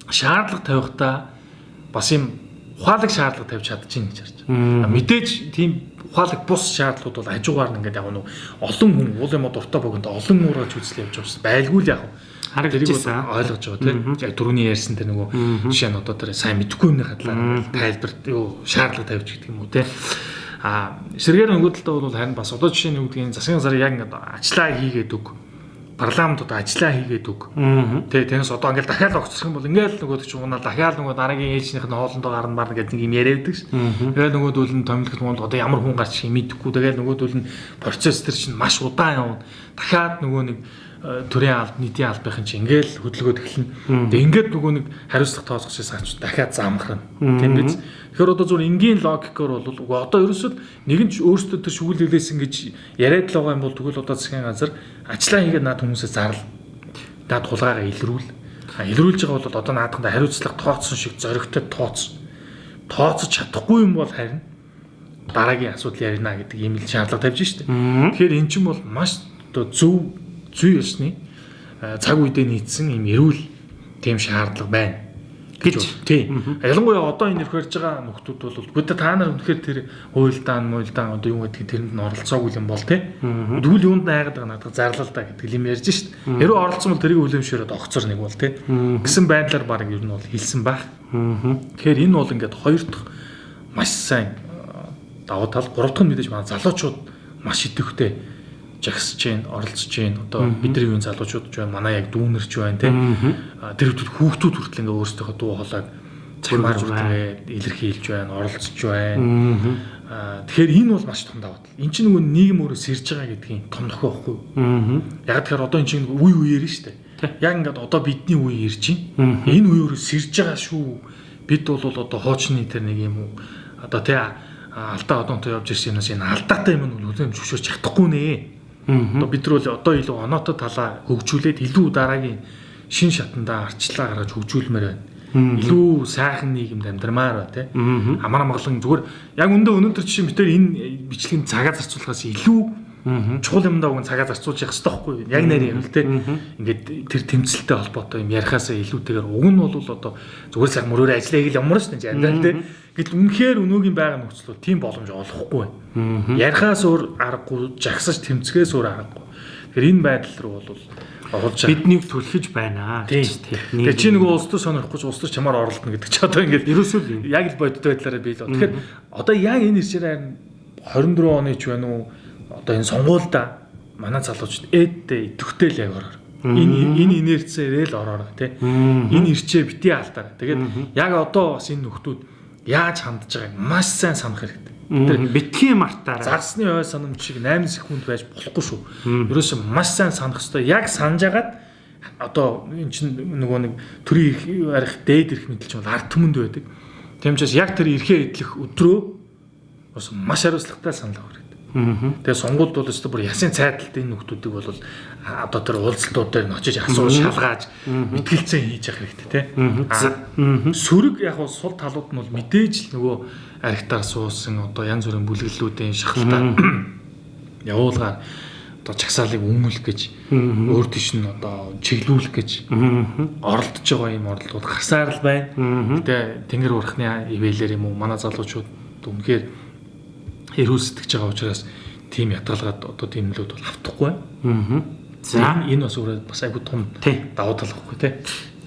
шаардлага тавихтаа бас юм ухаалаг шаардлага тавьж чадчихна гэж харж байна. Мэдээж тийм ухаалаг бус шаардлагууд бол хажуугаар нь ингээд яг нэг олон хүн уул юм дуртай богонд олон уураж үзэл явж байгаа. Байлгүй л яг харагдчихсан ойлгож байгаа тийм. Дөрөвний ярьсан тэр нөгөө жишээ нь одоо тэр сайн мэдгүй юмны хадлаа тайлбар юу шаардлага тавьж гэдэг юм уу тийм. А нөгөө талдаа бол харин бас одоо жишээ нь юу гэдгийг засгийн газар яг ингээд ажиллаа хийгээд өг парламент одоо ажиллаа хийгээд өг. Тэ тэнэс одоо ингээл дахиад огцсох юм бол ингээл нөгөө ч уунаа дахиад нөгөө дараагийн ээжнийх нь хоолндоо гарна марна гэдэг нэг юм яриад байдаг ш. Тэгээд нөгөөдөл нь томилогт монд одоо ямар хүн гарч их мэдэхгүй. Тэгээд нөгөөдөл нь процесс төр чинь маш удаан явна. Дахиад нөгөө нэг төрийн алб нийтийн албахийн чинь ингээл хөдөлгөөд эхэлнэ. Тэгээ ингээд нөгөө нэг хариуцлага тооцох шээс дахиад замхрна. Тийм биз? Тэгэхээр одоо зүгээр энгийн логикоор бол одоо ерөөсөө нэгэн ч өөрсдөө тэр шүгэл хэлээсэн гэж яриад л байгаа юм бол тэгвэл одоо засгийн газар ажиллаа хийгээд наад хүмүүсээ зарлал. Наад тулгаараа илрүүл. Илрүүлж байгаа бол одоо наадханд хариуцлага тооцсон шиг зоригтой тооц. тооцож чадахгүй юм бол харин дараагийн асуудал ярина гэдэг ийм л шаардлага тавьж штэ. Тэгэхээр эн чинь бол маш одоо зөв зүй ёсны цаг үедээ нийцсэн ийм эрүүл тийм шаардлага байна гэж тийм. Ялангуяа одоо энэ ярьж байгаа нөхдүүд бол бүгд та нар үнэхээр тэр хуйлдаан, муйлдаан одоо юу гэдэг тэрэнд нь оролцоогүй юм бол тий. Дүүл юунд найгаад байгаа надад зарлал та гэдэг юм ярьж шít. Хэрвээ оролцсон бол тэрийг үлэмшөөрөд огцор нэг бол тий. Гэсэн байдлаар баг ер нь бол хэлсэн байх. Тэгэхээр энэ бол ингээд хоёр дахь маш сайн давуу тал, гурав дахь нь мэдээж манай залуучууд маш идэвхтэй жагсаж гин оролцож гин одоо бидний үеийн залуучууд ч байна манай яг дүүнерч байна те тэр хүмүүс хүүхдүүд хүртэл ингээ өөрсдийнхөө дуу хоолойг цамаар хүртэл илэрхийлж байна оролцож байна тэгэхээр энэ бол маш том давуу тал эн чинь нөгөө нийгэм өөрөө сэрж байгаа гэдгийн том нөхөө юу яг тэгэхээр одоо эн чинь үе үеэр нь штэ яг ингээд одоо бидний үе ирж байна энэ үе өөрөө сэрж байгаа шүү бид бол одоо хоочны тэр нэг юм уу одоо тий алдаа одоонтой явж ирсэн юмнаас энэ алдаатай юм нь үлэм зөвшөөрч чадахгүй нэ Одоо бид нар одоо илүү оноотой талаа хөгжүүлээд илүү дараагийн шин шатандаа арчлаа гаргаж хөгжүүлмээр байна. Илүү сайхан нийгэмд амьдрмаар ба тий. Амар амгалан зүгээр яг өндөө өнөөдөр жишээ бид энэ бичлэгийн цагаа зарцуулахаас илүү чухал юмдаа уг цагаа зарцуулж явах хэрэгтэй байхгүй юу? Яг нэр юм л те. Ингээд тэр тэмцэлтэй холбоотой юм ярихаасаа илүүтэйгээр уг нь бол одоо зүгээр сайхан мөрөөр ажиллая гэл ямар ч юм жаа те. Гэтэл үнэхээр өнөөгийн байгаа нөхцөл бол тийм боломж олохгүй байна. Ярихаас өөр аргагүй, жагсаж тэмцгээс өөр аргагүй. Тэгэхээр энэ байдал руу бол олж биднийг түлхэж байна гэж тийм. Тэгээ чи нөгөө улс төр сонирхгүй улс төр чамаар оролдоно гэдэг чи одоо ингээд ерөөсөө яг л бодит байдлаараа бий л. Тэгэхээр одоо яг энэ ирсээр 24 оны ч байна уу одоо энэ сонгуульда манай залуучууд эдтэй идэвхтэй л ороор. Энэ энэ инерцээрээ л ороор тий. Энэ ирчээ бити алдаа. Тэгээд яг одоо бас энэ нөхдүүд яаж хандж байгааг маш сайн санах хэрэгтэй. Тэр битгий мартаараа зарсны ой санамж шиг 8 секунд байж болохгүй шүү. Ерөөсөө маш сайн санах хэрэгтэй. Яг санаж агаад одоо эн чинь нөгөө нэг төрийн арих дээд ирэх мэдлч бол ард түмэнд байдаг. Тийм учраас яг тэр эрхээ идэх өдрөө бас маш хариуцлагатай санал авах Тэгээ сонгуульд бол өстө бүр ясын цайдалтай энэ хүмүүсийг бол одоо тэр уулзалтууд дээр очиж асуу шалгааж мэтгэлцээ хийж явах хэрэгтэй тий. Сөрөг яг нь сул талууд нь бол мэдээж л нөгөө архитаар суусан одоо янз бүрийн бүлэглэлүүдийн шахалтаа <coughs> явуулгаар одоо чагсаалыг өнгөлөх гэж өөр тийш нь одоо чиглүүлэх гэж оролдож байгаа юм оролдууд гарсаар л байна. Гэтэ тэнгэр урахны ивэлэр юм уу манай залуучууд үнэхээр эрүүл сэтгэж байгаа учраас тийм ятгалгаад одоо тийм нөлөөд бол автахгүй байна. За энэ бас өөрөө бас айгүй том давуу тал واخгүй тий.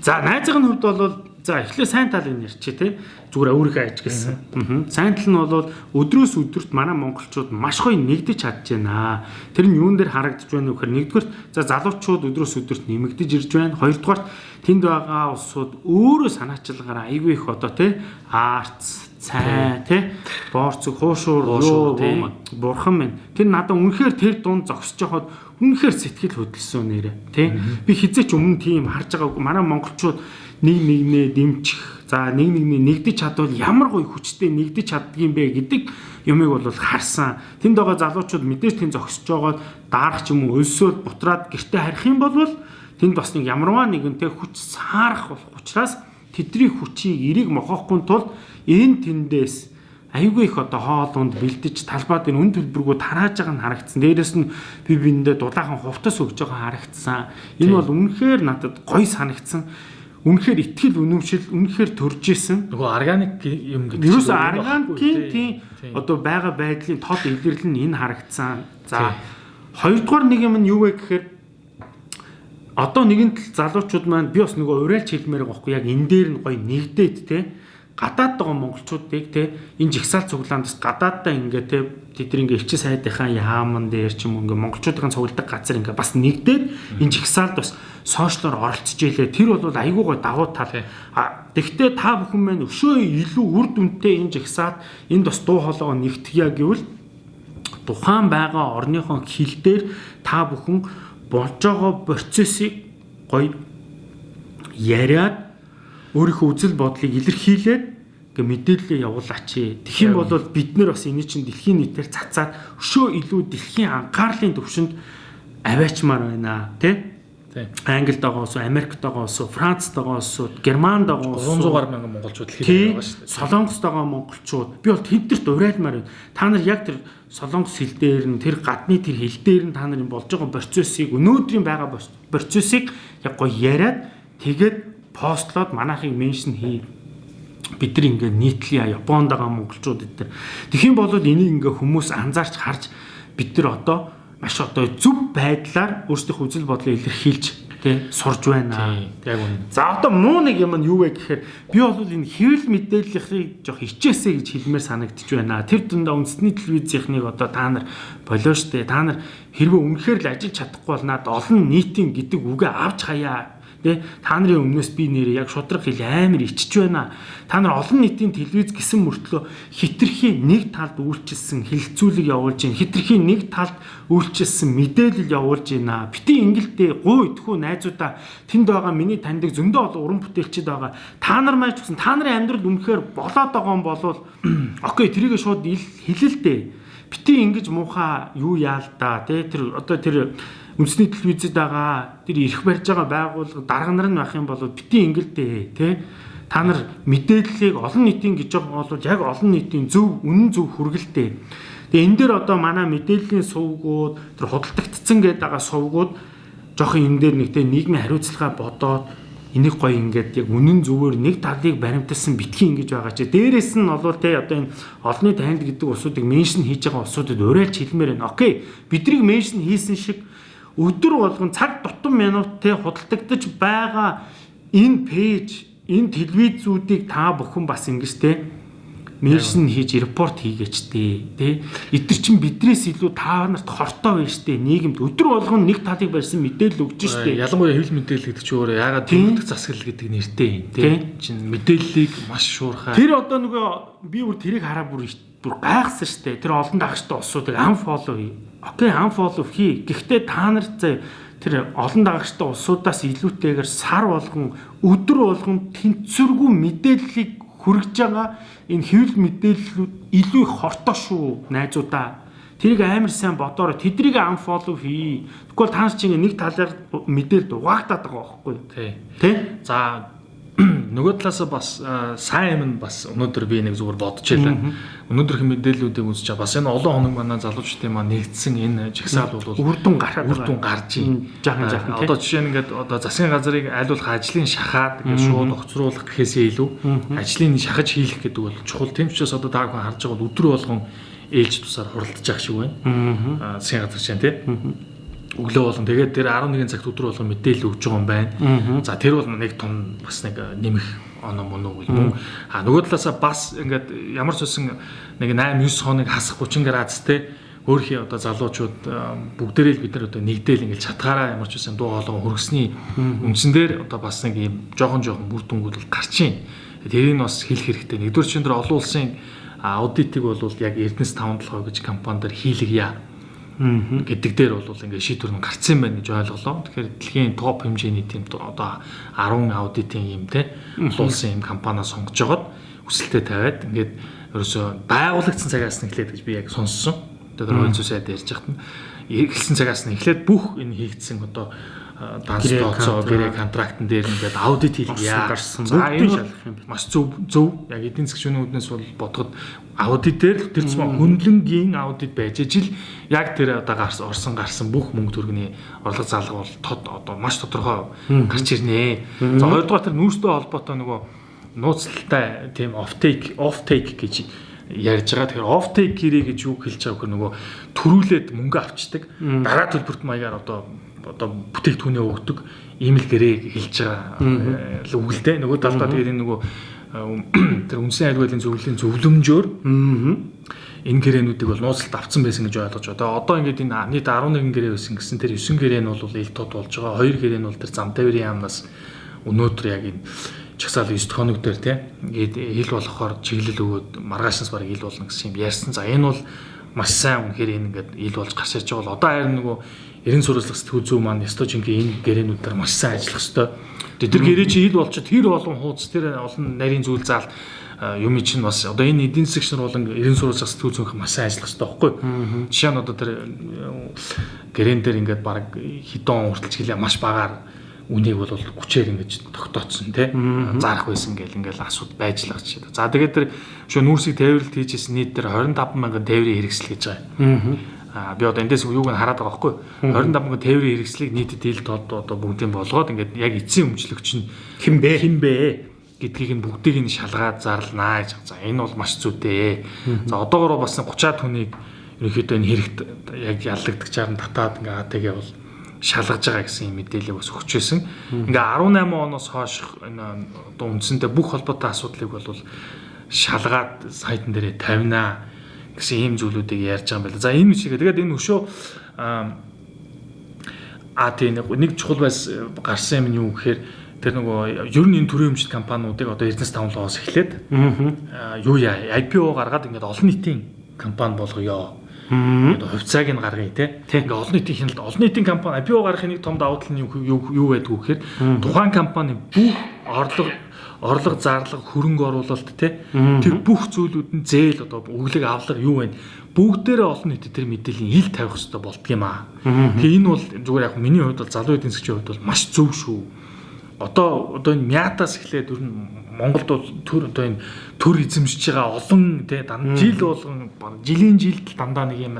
За найзын хувьд бол за эхлээ сайн тал энэ ярьчих тий. Зүгээр өөрийнхөө ажигласан. Аа. Сайн тал нь бол өдрөөс өдөрт манай монголчууд маш гоё нэгдэж чадж байна. Тэр нь юун дээр харагдж байна вэ гэхээр нэгдүгээр за залуучууд өдрөөс өдөрт нэмэгдэж ирж байна. Хоёрдугаар тэнд байгаа улсууд өөрөө санаачлагаараа айгүй их одоо тий. Арц цай тий. боорцог хуушуур юу бурхан минь тэр надад үнэхээр тэр дунд зогсож байхад үнэхээр сэтгэл хөдлсөн нэрэ тий. Би хизээч өмнө тийм харж байгаагүй манай монголчууд нэг нэгнээ дэмжих за нэг нэгнээ нэгдэж чадвал ямар гоё хүчтэй нэгдэж чаддгийм бэ гэдэг юмыг бол харсан. Тэнд байгаа залуучууд мэдээж тийм зогсож байгаа даарах ч юм уу өлсөөл бутраад гэрте харих юм бол тэнд бас нэг ямарваа нэгэн тий хүч саарах болох учраас тэдний хүчийг эрийг мохоохгүй тулд энэ тэндээс айгүй их одоо хоолунд бэлдэж талбай дээр үн төлбөргөө тарааж байгаа нь харагдсан. Дээрээс нь би биндээ дулаахан хувцас өгж байгаа харагдсан. Энэ бол үнэхээр надад гоё санагдсан. Үнэхээр ихтгэл үнэмшил үнэхээр төрж исэн. Нөгөө органик юм гэдэг. Ерөөс органикийн тийм одоо байгаа байдлын тод илэрлэл нь энэ харагдсан. За хоёрдугаар нэг юм нь юу вэ гэхээр одоо нэгэн тал залуучууд маань би бас нөгөө уриалж хэлмээр байгаа байхгүй яг энэ дээр нь гоё нэгдээд те гадаад байгаа монголчуудыг те энэ жигсаал цуглаандас гадааддаа ингээ те тэдний ингээ элчин сайдынхаа яаман дээр ч юм ингээ монголчуудын цугладаг газар ингээ бас нэгдээд энэ жигсаалд бас сошиалор оролцож ийлээ тэр бол айгүй гой давуу тал. А тэгвэл та бүхэн маань өшөө илүү үр дүнтэй энэ жигсаалд энд бас дуу хоолойгоо нэгтгэя гэвэл тухайн байгаа орныхон хил дээр та бүхэн болж байгаа процессыг гоё яриад өөрийнхөө үзэл бодлыг илэрхийлээд гэ мэдээлэлээ явуулаач. Тэгэх юм бол бид нар бас энэ чинь дэлхийн нийтээр цацаад өшөө илүү дэлхийн анхаарлын төвшөнд аваачмаар байна тий. Англид байгаа улсууд, Америкт байгаа улсууд, Францд байгаа улсууд, Германд байгаа улсууд 300 гаруй мянган монголчууд хэлээд байгаа шүү дээ. Солонгост байгаа монголчууд би бол тэднэрт урайлмаар байна. Та нар яг тэр солонгос хэл дээр нь тэр гадны тэр хэл дээр нь та нарын болж байгаа процессыг өнөөдрийн байгаа процессыг яг гоё яриад тэгээд постлоод манайхыг меншн хий бид нар ингээд нийтлээ Японд байгаа монголчууд эдгээр. Тэгхийн болоод энийг ингээ хүмүүс анзаарч харж бид нар одоо маш одоо зөв байдлаар өөрсдийнхөө үзэл бодлоо илэрхийлж тий сурж байна. Яг үнэ. За одоо муу нэг юм нь юу вэ гэхээр би бол энэ хэвлэл мэдээллийг жоох хичээсэй гэж хэлмээр санагдчих байна. Тэр дундаа үндэсний телевизийнхнийг одоо та нар болоо штэ. Та нар хэрвээ үнэхээр л ажиллаж чадахгүй бол над олон нийтийн гэдэг үгээ авч хаяа Тэ та нарын өмнөөс би нэрээ яг шудраг хэл амар ичж байна. Та нар олон нийтийн телевиз гисэн мөртлөө хитрхийн нэг талд үйлчилсэн хилцүүлэг явуулж байна. Хитрхийн нэг талд үйлчилсэн мэдээлэл явуулж байна. Бити ингэлдээ гоо идэхүү найзуудаа тэнд байгаа миний таньдаг зөндөө олон уран бүтээлчд байгаа. Та нар маань ч гэсэн та нарын амьдрал үнэхээр болоод байгаа юм болвол <clears throat> окей тэрийг шууд хэлэлтэй. Бити ингэж муухай юу яал та тэ тэр одоо тэр үндэсний телевизэд байгаа тэр ирэх барьж байгаа байгууллага дарга нар нь байх юм бол бити ингэлдээ тий та нар мэдээллийг олон нийтийн гэж бол яг олон нийтийн зөв үнэн зөв хүргэлтээ тэгээ энэ дээр одоо манай мэдээллийн сувгууд тэр худалдагдсан гэдэг байгаа сувгууд жоохон энэ дээр нэгтэй нийгмийн хариуцлага бодоод энийг гоё ингээд яг үнэн зөвөөр нэг талыг баримталсан битгий ингэж байгаа чи дээрэс нь бол те одоо энэ олонний танд гэдэг усуудыг меншн хийж байгаа усуудад урайлж хэлмээр байна. Окей. Бидрийг меншн хийсэн шиг өдөр болгон цаг тутам минут те худалдагдаж байгаа энэ пэйж энэ телевизүүдийг та бүхэн бас ингэж те меншн хийж репорт хийгээч тээ тий эдгэр чин бидрээс илүү та нарт хортой байна штэ нийгэмд өдөр болгон нэг талыг барьсан мэдээлэл өгч штэ ялангуяа хэвлэл мэдээлэл гэдэг чинь өөрөө ягаад тэмдэг засаглал гэдэг нэртэй юм тий. Чин мэдээллийг маш шуурхай. Тэр одоо нөгөө би бүр тэрийг хараа бүр бүр гайхсан штэ тэр олон дагчтай улсуудыг unfollow хий окей unfollow хий гэхдээ та нар заа тэр олон дагагчтай улсуудаас илүүтэйгээр сар болгон өдөр болгон тэнцвэргүй мэдээллийг хүргэж байгаа энэ хэвлэл мэдээллүүд илүү их хортой шүү найзуудаа. Тэрийг амар сайн бодороо тэдрийг unfollow хий тэгвэл та нар чинь нэг талаар мэдээл дугаагдаад байгаа байхгүй тий. Тий? За <clears throat> нөгөө талаас бас сайн юм бас өнөөдөр би нэг зүгээр бодож байлаа. Өнөөдрөх мэдээллүүдийг үзэж бас энэ олон хоног манай залуучдын маань нэгдсэн энэ жагсаал бол үрдүн гараад үрдүн гарч ийн. Жахан жахан одоо жишээ нь ингээд одоо засгийн газрыг айлуулах ажлын шахаад ингээд шууд огцруулах гэхээсээ илүү ажлын шахаж хийх гэдэг бол чухал. Тэм учраас одоо та бүхэн харж байгаа бол өдөр болгон ээлж тусаар хуралдаж явах шиг байна. Аа засгийн газар чинь тийм өглөө болон тэгээд тэр 11 цагт өдөр болгон мэдээлэл өгж байгаа юм байна. За тэр бол нэг том бас нэг нэмэх оноо мөн үү юм. А нөгөө талаасаа бас ингээд ямар ч үсэн нэг 8 9 хоног хасах 30 градустэй өөрхийн одоо залуучууд бүгдээрээ л бид нар одоо нэгдээл ингээд чатгаараа ямар ч үсэн дуу хоолой хөргсний үндсэн дээр одоо бас нэг юм жоохон жоохон бүр дүнгууд гарчин. Тэрийг бас хэлэх хэрэгтэй. Нэгдүгээр чинь тэр олон улсын аудитыг бол яг Эрдэнэс 5-7 гэж компанидэр хийлгийа гэдэг дээр бол ингээд шийдвэр нь гарцсан байна гэж ойлголоо. Тэгэхээр дэлхийн топ хэмжээний тийм одоо 10 аудитын юм те улсын юм компаниа сонгож жагаад өсөлтөд тавиад ингээд ерөөсө байгуулагдсан цагаас нь эхлээд гэж би яг сонссон. Одоо хойцоо сайд ярьж хахад нь эхэлсэн цагаас нь эхлээд бүх энэ хийгдсэн одоо данс тооцоо гэрээ контрактн дээр ингээд аудит хийлгийа гарсан. За энэ маш зөв зөв яг эдийн засгийн үүднээс бол бодоход аудит дээр тэр цэм хөндлөнгийн аудит байж ижил яг тэр одоо гарсан орсон гарсан бүх мөнгө төгрөгийн орлого залга бол тод одоо маш тодорхой гарч ирнэ. За хоёрдугаар тэр нүүрстэй холбоотой нөгөө нууцтай тийм offtake offtake гэж ярьж байгаа. Тэгэхээр offtake гэрээ гэж юу хэлж байгаа вэ? Нөгөө төрүүлээд мөнгө авчдаг. Дараа төлбөрт маягаар одоо одоо бүтээгдэхүүнээ өгдөг ийм л гэрээ хэлж байгаа л үгэлдэ. Нөгөө талдаа тэгээд энэ нөгөө <clears throat> тэр үндсэн айлгуулын зөвлөлийн зөвлөмжөөр энэ гэрээнүүдийг бол нууцлалт авцсан байсан гэж ойлгож байна. Одоо ингээд энэ нийт 11 гэрээ байсан гэсэн тэр 9 гэрээ нь бол ил тод болж байгаа. Хоёр гэрээ нь бол тэр зам тавирын яамнаас өнөөдөр яг энэ чагсаал 9 хоног дээр тийм ингээд хил болохоор чиглэл өгөөд маргаашнаас бараг ил болно гэсэн юм ярьсан. За энэ бол маш сайн үнэхээр энэ ингээд ил болж гарч ирж байгаа бол одоо харин нөгөө эрен сурвалжлах сэтгүүл зүй маань ёстой жинхэнэ энэ гэрээнүүдээр маш сайн ажиллах ёстой. Тэр гэрээ чи ил болчод тэр олон хууц тэр олон нарийн зүйл заал юм чинь бас одоо энэ эдийн засаг болон эрен сурвалж сэтгүүл зүйн маш сайн ажиллах хэрэгтэй байхгүй. Жишээ нь одоо тэр гэрэн дээр ингээд баг хідэн урталч гэлээ маш багаар үнийг бол хүчээр ингэж тогтооцсон тий зарах байсан гэл ингээл асууд байж л гэж. За тэгээд тэр шөө нүүрсийг тээвэрлэлт хийжсэн нийт тэр 25 мянган тээврийн хэрэгсэл гэж байгаа. Аа би одоо эндээс юуг нь хараад байгаа байхгүй 25 мянган тээврийн хэрэгслийг нийтэд ил тод одоо бүгдийг болгоод ингээд яг эцсийн өмчлөгч нь хэн бэ? Хэн бэ? гэдгийг нь бүгдийг нь шалгаад зарлнаа гэж. За энэ бол маш зүйтэй. За одоогоор бас 30-аад хүнийг ерөнхийдөө энэ хэрэгт яг яллагдчихаар нь татаад ингээ тэгээ бол шалгаж байгаа гэсэн юм мэдээлэл бас өгч байсан. Ингээ 18 оноос хойш энэ одоо үндсэндээ бүх холбоотой асуудлыг бол шалгаад сайтан дээрээ тавинаа гэсэн ийм зүйлүүдийг ярьж байгаа юм байна. За энэ шиг. Тэгээд энэ өшөө а тийм нэг чухал байс гарсан юм нь юу гэхээр тэр нөгөө ер нь энэ төрийн өмчт компаниудыг одоо Эрдэнэс 5-оос эхлээд юу яа IPO гаргаад ингээд олон нийтийн компани болгоё. Тэгээд хувьцааг нь гаргая те. Ингээ олон нийтийн хяналт олон нийтийн компани IPO гаргахын нэг том давуу тал нь юу юу байдг вэ гэхээр тухайн компани бүх орлого орлого зарлага хөрөнгө оруулалт те тэр бүх зүйлүүд нь зээл одоо өглөг авлага юу вэ бүгдээрээ олон нийтэд тэр мэдээллийн ил тавих хэрэгтэй болдго юм аа. Тэгээ энэ бол зүгээр яг миний хувьд бол залуу эдийн засгийн хувьд бол маш зөв шүү. Одоо одоо энэ мятаас эхлээд ер нь Монголд бол төр одоо энэ төр эзэмшиж байгаа олон тий жил болгон жилийн жилд дандаа нэг юм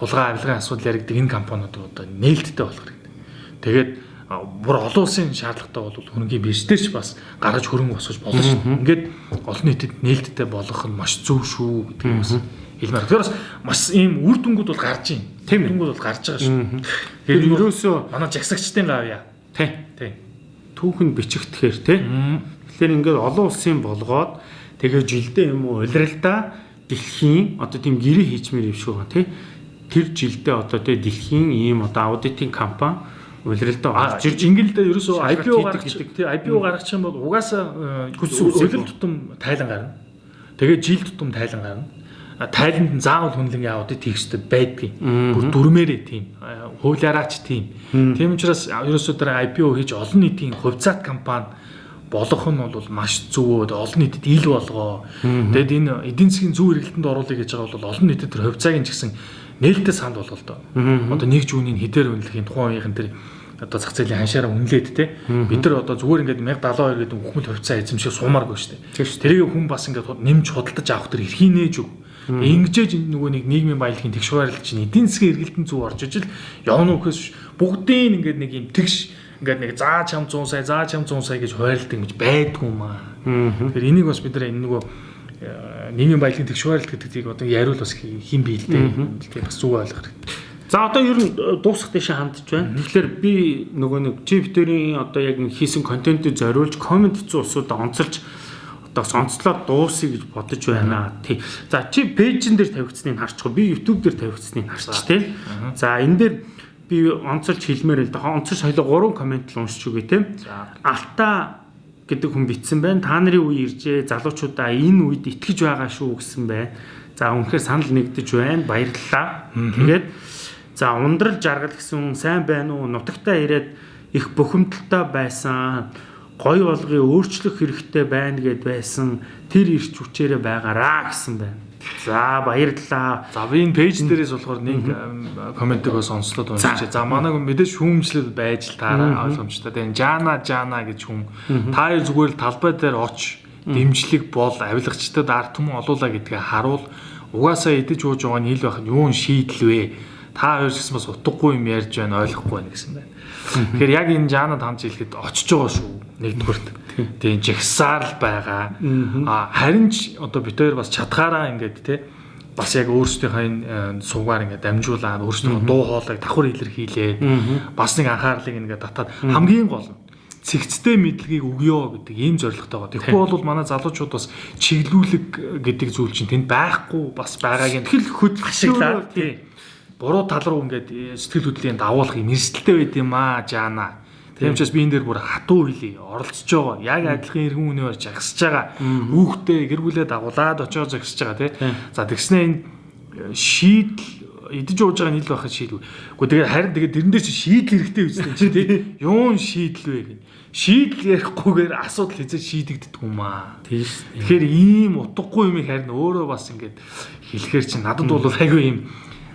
хулгай авилгын асуудал яригдаг энэ компаниуд одоо нээлттэй болох хэрэгтэй. Тэгээд бүр олон улсын шаардлагатай бол хөрөнгөний бирж дээр ч бас гаргаж хөрөнгө босгож болно шүү. Ингээд олон нийтэд нээлттэй болгох нь маш зөв шүү гэдэг юм бас хэлмээр. Тэгэхээр бас маш ийм үр дүнгууд бол гарч байна. Тийм дүнгууд бол гарч байгаа шүү. Тэгэхээр ерөөсөө манай жагсагчдын гавья. Тий. Тий. Түүхэн бичихтгэхэр тий. Тэгэхээр ингээд олон улсын болгоод тэгээ жилдээ юм уу улиралдаа дэлхийн одоо тийм гэрээ хийчмээр юм шиг байна тий. Тэр жилдээ одоо тий дэлхийн ийм одоо аудитын компани улиралдаа орж ирж ингээл дээр ерөөсөө IPO гаргах тий IPO гаргачих юм бол угаасаа үлэл тутам тайлан гарна. Тэгээ жил тутам тайлан гарна. Тайланд нь заавал хүнлэнгийн аудит хийх хэрэгтэй байдгийг. Бүр дүрмээрээ тийм. Хуулиараач тийм. Тийм учраас ерөөсөө тэр IPO хийж олон нийтийн хувьцаат компани болох нь бол маш зөв олон нийтэд ил болгоо. Тэгэд энэ эдийн засгийн зөв эргэлтэнд оруулах гэж байгаа бол олон нийтэд тэр хувьцааг нь ч гэсэн нээлттэй санд болоо л доо. Одоо нэг жүүний хідээр үнэлэхийн тухайн үеийн тэр одоо зах зээлийн ханшаараа үнэлээд те бид нар одоо зүгээр ингээд 1072 гэдэг хүмүл хувьцаа эзэмших сумааргүй шүү дээ. Тэрийг хүн бас ингээд нэмж худалдаж авах тэр эрхийн нээж үг. Ингэжээж нөгөө нэг нийгмийн баялагын тэгш байрлал чинь эдийн засгийн эргэлтэн зөв орж ижил явна үхээс бүгдийн ингээд нэг юм тэгш ингээд нэг заа чам 100 сая, заа чам 100 сая гэж хуваарлт ингэж байдгүй маа. Тэгэхээр энийг бас бид нар энэ нөгөө нийгмийн баялагын тэгшвэрлэлт гэдгийг одоо яриул бас хин бий л дээ. Тэгээ бас зүг ойлгох хэрэгтэй. За одоо ер нь э, дуусах дэше хандж байна. Тэгэхээр би нөгөө нэг чиптэрийн одоо яг хийсэн контентыг зориулж комент хийсэн усуудаа онцолж одоо сонцлоод дуусъя гэж бодож байна. Тий. За чи пэйжэн дээр тавигдсныг харчихгүй. Би YouTube дээр тавигдсныг харчих тий. За энэ дээр би онцолж хэлмээр л да. Онцолж хоёул 3 комент л уншиж үгүй те. Алта гэдэг хүн битсэн байна. Та нарын үе иржээ. Залуучуудаа энэ үед итгэж байгаа шүү гэсэн байна. За үнэхээр санал нэгдэж байна. Баярлалаа. Тэгээд за ундрал жаргал гэсэн сайн байна уу? Нутагтаа ирээд их бухимдалтай байсан гой болгыг өөрчлөх хэрэгтэй байна гэд байсан тэр ирч хүчээрээ байгаараа гэсэн байна. За баярлалаа. За би энэ пэйж дээрээс болохоор нэг комментиг бас онцлоод уншиж. За манай хүн мэдээж шүүмжлэл байж таараа ойлгомжтой. Тэгээ Жана Жана гэж хүн та зүгээр л талбай дээр оч дэмжлэг бол авилгачдад арт түмэн олуулаа гэдгээ харуул. Угаасаа идэж ууж байгаа нь хэл байх нь юун шийдэл вэ? Та хоёр гэсэн бас утгагүй юм ярьж байна ойлгохгүй байна гэсэн байна. Тэгэхээр яг энэ Жанад хамж хэлэхэд очиж байгаа шүү. Нэгдүгürt. Тийм жагсаар л байгаа. А харин ч одоо бид хоёр бас чадхаараа ингээд те бас яг өөрсдийнхөө энэ сувгаар ингээд дамжуулаад өөрсдийнхөө дуу хоолойг давхар илэрхийлээд бас нэг анхаарлыг ингээд татаад хамгийн гол нь цэгцтэй мэдлэгийг өгөө гэдэг ийм зорилготой байгаа. Тэгэхгүй бол манай залуучууд бас чиглүүлэг гэдэг зүйл чинь тэнд байхгүй бас байгааг нь тэгэл хөдөлгөх ашиглаад тийм буруу тал руу ингээд э, сэтгэл хөдлөлийн давуулах юм эрсдэлтэй байд юм аа жаана. Тийм учраас би энэ дээр бүр хатуу хэлий оролцож байгаа. Яг адилхан иргэн үнээр жагсаж байгаа. Хүүхдээ гэр бүлээ дагуулад очоо зогсож байгаа тий. За тэгснэ энэ э, шийдэл идэж ууж байгаа нийл байхад шийдвэ. Гэхдээ тэгээд харин тэгээд дэрэн дээр чи шийдэл хэрэгтэй үстэй чи тий. Юун шийдэл вэ гэх. Шийдэл ярихгүйгээр асуудал хэзээ шийдэгддэг юм аа. Тийм. Тэгэхээр ийм утгагүй юм харин өөрөө бас ингээд хэлэхээр чи надад бол айгүй юм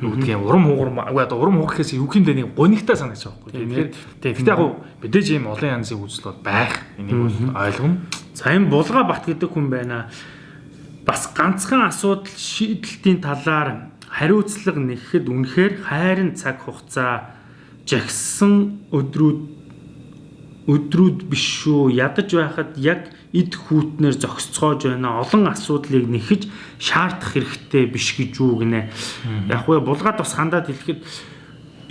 үгдг юм урам хугар үгүй одоо урам хугар гэхээс юу бэ нэг гонигтай санагдаж байгаа байхгүй. Тийм гэхдээ яг мэдээж ийм олон янзын үзэл бол байх. Энийг бол ойлгоно. За энэ булга бат гэдэг хүн байна. Бас ганцхан асуудал шийдэлтийн талаар хариуцлага нэхэхэд үнэхээр хайрын цаг хугацаа жагсан өдрүүд өдрүүд биш шүү. Ядаж байхад яг эд хүүтнэр зогсцоож байна. Олон асуудлыг нэхэж шаардах хэрэгтэй биш гэж юу гинэ. Яг уу булгаад бас хандаад хэлэхэд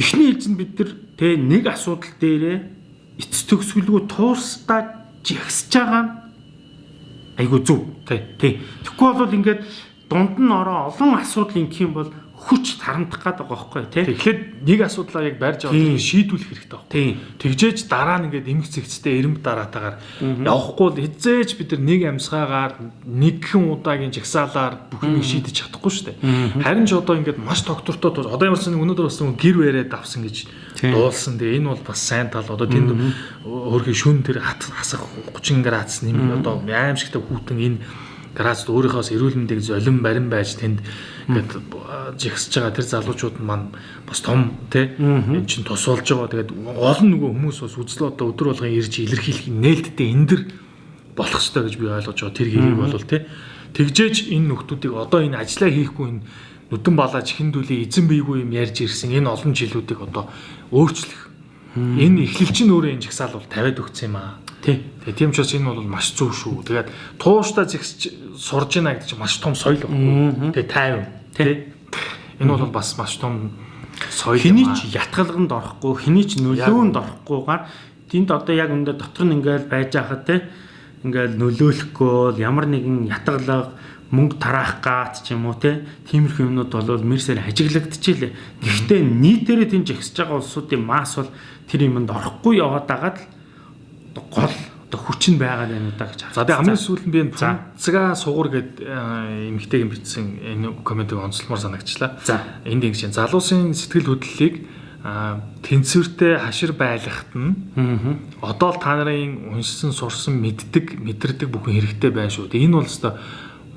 эхний ээлжинд бид нар тэ нэг асуудал дээрээ эц төгсгөлгүй туурстаа жигсэж байгаа нь зүв. Тэ. Тэ. Тэгэхгүй бол ингээд дунд нь ороо олон асуудал ингэх юм бол хүч тарамдах гээд байгаа байхгүй тий. Тэгэхээр нэг асуудлаа яг барьж аваад тэрийг шийдвүүлэх хэрэгтэй байна. Тийм. Тэгжээж дараа нь ингээд эмх зэгцтэй эрэм дараатаагаар явахгүй л хизээж бид нар нэг амьсгаагаар нэгхэн удаагийн жагсаалаар бүхнийг шийдэж чадахгүй шүү дээ. Харин ч одоо ингээд маш доктортой одоо ямарсан өнөөдөр бас гэр бариад авсан гэж дуулсан. Тэгээ энэ бол бас сайн тал одоо тэнд өөрхийн шүн тэр хасах 30 градус нэмээ одоо аимшигтай хүүтэн энэ градусд өөрийнхоос эрүүл мэндийг золин барин байж тэнд ингээд жигсэж байгаа тэр залуучууд маань бас том тий эн чин тусуулж байгаа. Тэгээд олон нөгөө хүмүүс бас үзэл одоо өдөр болгон ирж илэрхийлэх нээлттэй эндэр болох ёстой гэж би ойлгож байгаа. Тэр хэрэг бол тий тэгжээж энэ нөхдүүдийг одоо энэ ажиллаа хийхгүй энэ нүдэн балаж хиндүүлээ эзэн бийгүй юм ярьж ирсэн энэ олон жилүүдийг одоо өөрчлөх. Энэ эхлэлч нь өөрөө энэ жагсаал бол тавиад өгсөн юм аа. Тий. Тэгээ тийм ч бас энэ бол маш зөв шүү. Тэгээд тууштай зэгсэж сурж ийна гэдэг чинь маш том соёл баггүй. Тэгээ тайван. Тий. Энэ бол бас маш том соёл хэний ч ятгалганд орохгүй, хэний ч нөлөөнд орохгүйгээр тэнд одоо яг өндө дотор нь ингээл байж хахад те ингээл нөлөөлөхгүй ямар нэгэн ятгалга мөнгө тараах гаат ч юм уу те тиймэрхүү юмнууд бол мэрсээр хажиглагдчихжээ. Гэхдээ нийтээрээ тийм жигсэж байгаа улсуудын масс бол тэр юмд орохгүй яваад байгаад л одоо хүч нь байгаа юм да гэж харагдав. За тэгээ хамгийн сүүлд би энэ цэцгээ сугуур гэд эмгтэйг бичсэн энэ комментиг онцлмоор санагчлаа. За энд ингэ чинь залуусын сэтгэл хөдлөлийг тэнцвэртэй хашир байлгахт нь одоо л та нарын уншсан сурсан мэддэг мэдэрдэг бүхэн хэрэгтэй байна шүү. Тэгээ энэ бол өстой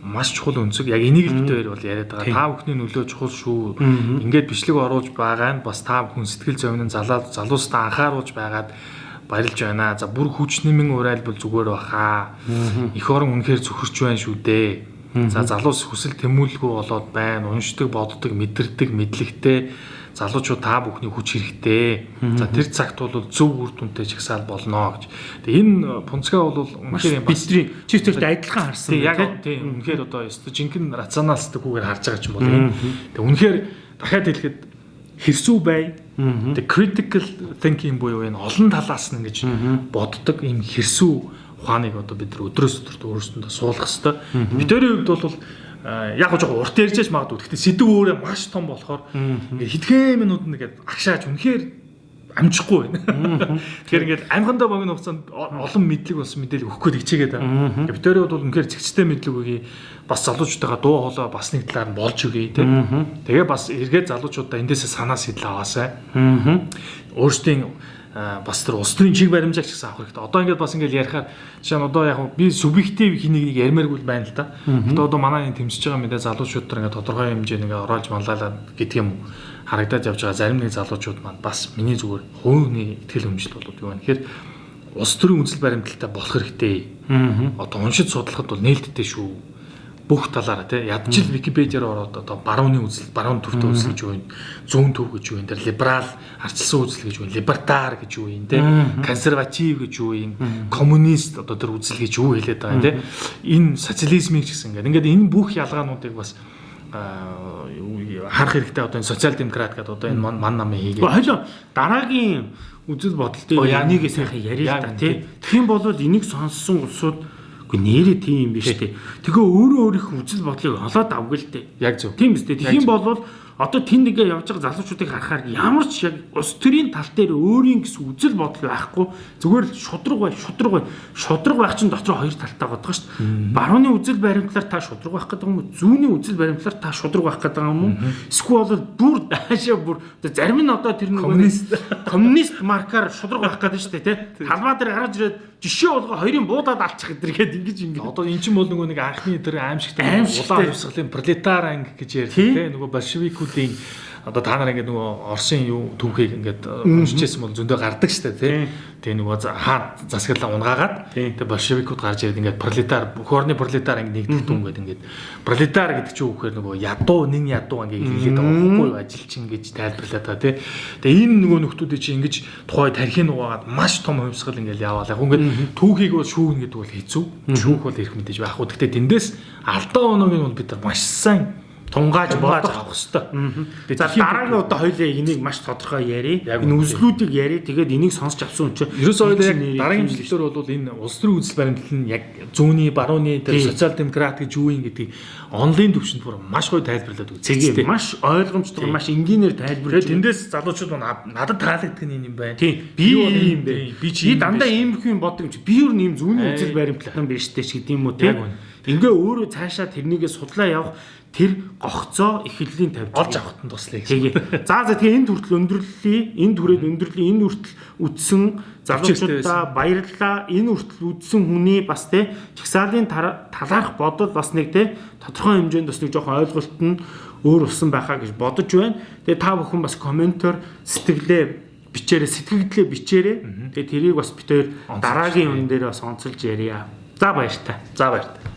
маш чухал өнцөг. Яг энийг л хоёр бол яриад байгаа. Та бүхний нөлөө чухал шүү. Ингээд бичлэг оруулж байгаа нь бас та бүхэн сэтгэл зовнин залуу залуустаа анхааруулж байгаад баярлж байна. За бүр хүч нэмэн урайлбал зүгээр баха. Эх орон үнэхээр зөвхөрч байна шүү дээ. За залуус хүсэл тэмүүлгүй болоод байна. Уншдаг, боддог, мэдэрдэг, мэдлэгтэй залуучууд та бүхний хүч хэрэгтэй. За тэр цагт бол зөв үр дүнтэй чагсаал болно гэж. Тэгээ энэ пунцгаа бол үнэхээр бидний чивтэрт адилхан харсан. Яг тийм үнэхээр одоо ёстой жинхэнэ рационалстайгүйгээр харж байгаа ч юм бол. Тэгээ үнэхээр дахиад хэлэхэд хэрсүү бай? The critical thinking буюу энэ олон талаас нь ингэж боддог ийм хэрсүү ухааныг одоо бид нар өдрөөс өдөрт өөрсөндөө суулгах хэрэгтэй. Бидний хувьд бол яг гоо жоо урт ярьжээж магадгүй. Гэхдээ сэдв өөрөө маш том болохоор хэдхэн минут нэгээд агшааж үнэхээр амжихгүй байна. Тэгэхээр ингээд амьхандаа богино хугацаанд олон мэдлэг болсон мэдээлэл өгөх гээд хичээгээд байна. Битэрийн бол үнэхээр зэгцтэй мэдлэг өгье. Бас залуучуудаа дуу хоолой бас нэг талаар нь болж өгье тий. Тэгээ бас эргээд залуучуудаа эндээсээ санаа сэтэл аваасай. Өөрсдийн бас тэр улс төрийн чиг баримжааг ч гэсэн авах хэрэгтэй. Одоо ингээд бас ингээд ярихаар жишээ нь одоо яг би субъектив хэнийг нэг ярмааргүй байна л да. Одоо одоо манай энэ тэмцэж байгаа мэдээ залуучууд нар ингээд тодорхой хэмжээнд ингээд ороолж маллаа гэдэг юм харагдаад явж байгаа зарим нэг залуучууд маань бас миний зүгээр хувийн ихтгэл өмжил болоод юу вэ гэхээр улс төрийн үндэслэл баримталтай болох хэрэгтэй. Одоо уншиж судлахад бол нээлттэй шүү. Бүх талаараа тий ядчил Википедиар ороод одоо барууны үзэл, баруун төвтэй үзэл гэж юу вэ? Зүүн төв гэж юу вэ? Тэр либерал арчилсан үзэл гэж юу вэ? Либертар гэж юу вэ? Тий консерватив гэж юу вэ? Коммунист одоо тэр үзэл гэж юу хэлээд байгаа тий. Энэ социализмыг ч гэсэн ингээд ингээд энэ бүх ялгаануудыг бас харах хэрэгтэй одоо энэ социал демократ гэдэг одоо энэ ман намын хийгээ. Хойло дараагийн үзэл бодол дээр энийг сайхан яриа л да тий. Тэгхийн бол энийг сонссон улсууд үгүй нэрээ тийм юм биш тий. Тэгээ өөрөө өөрийнх үзэл бодлыг олоод авгүй л дээ. Яг зөв. Тийм биз дээ. Тэгхийн бол одоо тэнд ингээ явж байгаа залуучуудыг харахаар ямар ч яг ус төрийн тал дээр өөрийн гэсэн үзэл бодол байхгүй зүгээр л шудраг бай, шудраг бай. Шудраг байх чинь дотор хоёр талтай гадаг шүү дээ. Барууны үзэл баримтлаар та шудраг байх гэдэг юм уу? Зүүнний үзэл баримтлаар та шудраг байх гэдэг юм уу? Эсвэл бүр <laughs> даашаа бүр зарим нь одоо тэр нэг Коммунист. коммунист маркаар шудраг байх гэдэг шүү дээ, тий. Талбай дээр гараж ирээд жишээ болгоо хоёрын буудаад алчих гэдэргээд ингэж ингэж Одоо эн чинь бол нөгөө нэг анхны тэр аимшигтай улаан хувьсгалын пролетар анги гэж ярьдаг тийм нөгөө большевикуудын одоо та нар ингээд нөгөө Оросын юу түүхийг ингээд уншижсэн бол зөндөө гардаг штэ тий. Тэгээ нөгөө хаа засаглаа унгаагаад тэгээ большевикууд гарч ирээд ингээд пролетар бүх орны пролетар анги нэгдэх дүн гэдэг ингээд пролетар гэдэг чинь үгээр нөгөө ядуу нэн ядуу анги хэлээд байгаа байхгүй ажилчин гэж тайлбарлаад байгаа тий. Тэгээ энэ нөгөө нөхдүүдийн чинь ингэж тухай тархины угаагаад маш том хувьсгал ингээд яваал яг ингээд түүхийг бол шүүгнэ гэдэг бол хэцүү. Шүүх бол ирэх мэдээж байх уу. Гэхдээ тэндээс алдаа оноог нь бол бид нар маш сайн тунгааж бодох хэрэгтэй. За дараагийн удаа хоёлаа энийг маш тодорхой ярий. Энэ үзлүүдийг ярий. Тэгээд энийг сонсч авсан юм чинь Ерөөсөө яг дараагийн жилээр бол энэ улс төрийн үзэл баримтлал нь яг зүүнний, барууны, тэр Тийм. социал демократ гэж юу юм гэдгийг онлайн төвшөнд бүр маш гоё тайлбарлаад үзсэн. Тэгээ маш ойлгомжтой Тийм. маш энгийнээр тайлбарлаж Тэгээд тэндээс залуучууд над- надад таалагддаг нь юм байна. Тийм. Би ийм бэ. тийм, би чи дандаа биш. ийм их юм боддог юм чи. Би юу нэм зүүнний үзэл баримтлалтан биш дээ ч гэдэм үү Яг те. үнэ. Ингээ өөрөө цаашаа тэрнийгээ судлаа явах тэр гогцоо эхлэлийн тавьж олж авахт нь туслая гэсэн. За за тэгээ энэ хүртэл өндөрлөлий, энэ түрээд өндөрлөлийн энэ хүртэл үдсэн залуучуудаа баярлалаа. Энэ хүртэл үдсэн хүний бас те чагсаалын талаарх бодол бас нэг те тодорхой хэмжээнд бас нэг жоохон ойлголт нь өөр усан байхаа гэж бодож байна. Тэгээ та бүхэн бас комментор сэтгэлээ бичээрэй, сэтгэгдлээ бичээрэй. Тэгээ тэрийг бас бид хоёр дараагийн юм дээр бас онцолж ярья. За баяр та. За баяр та.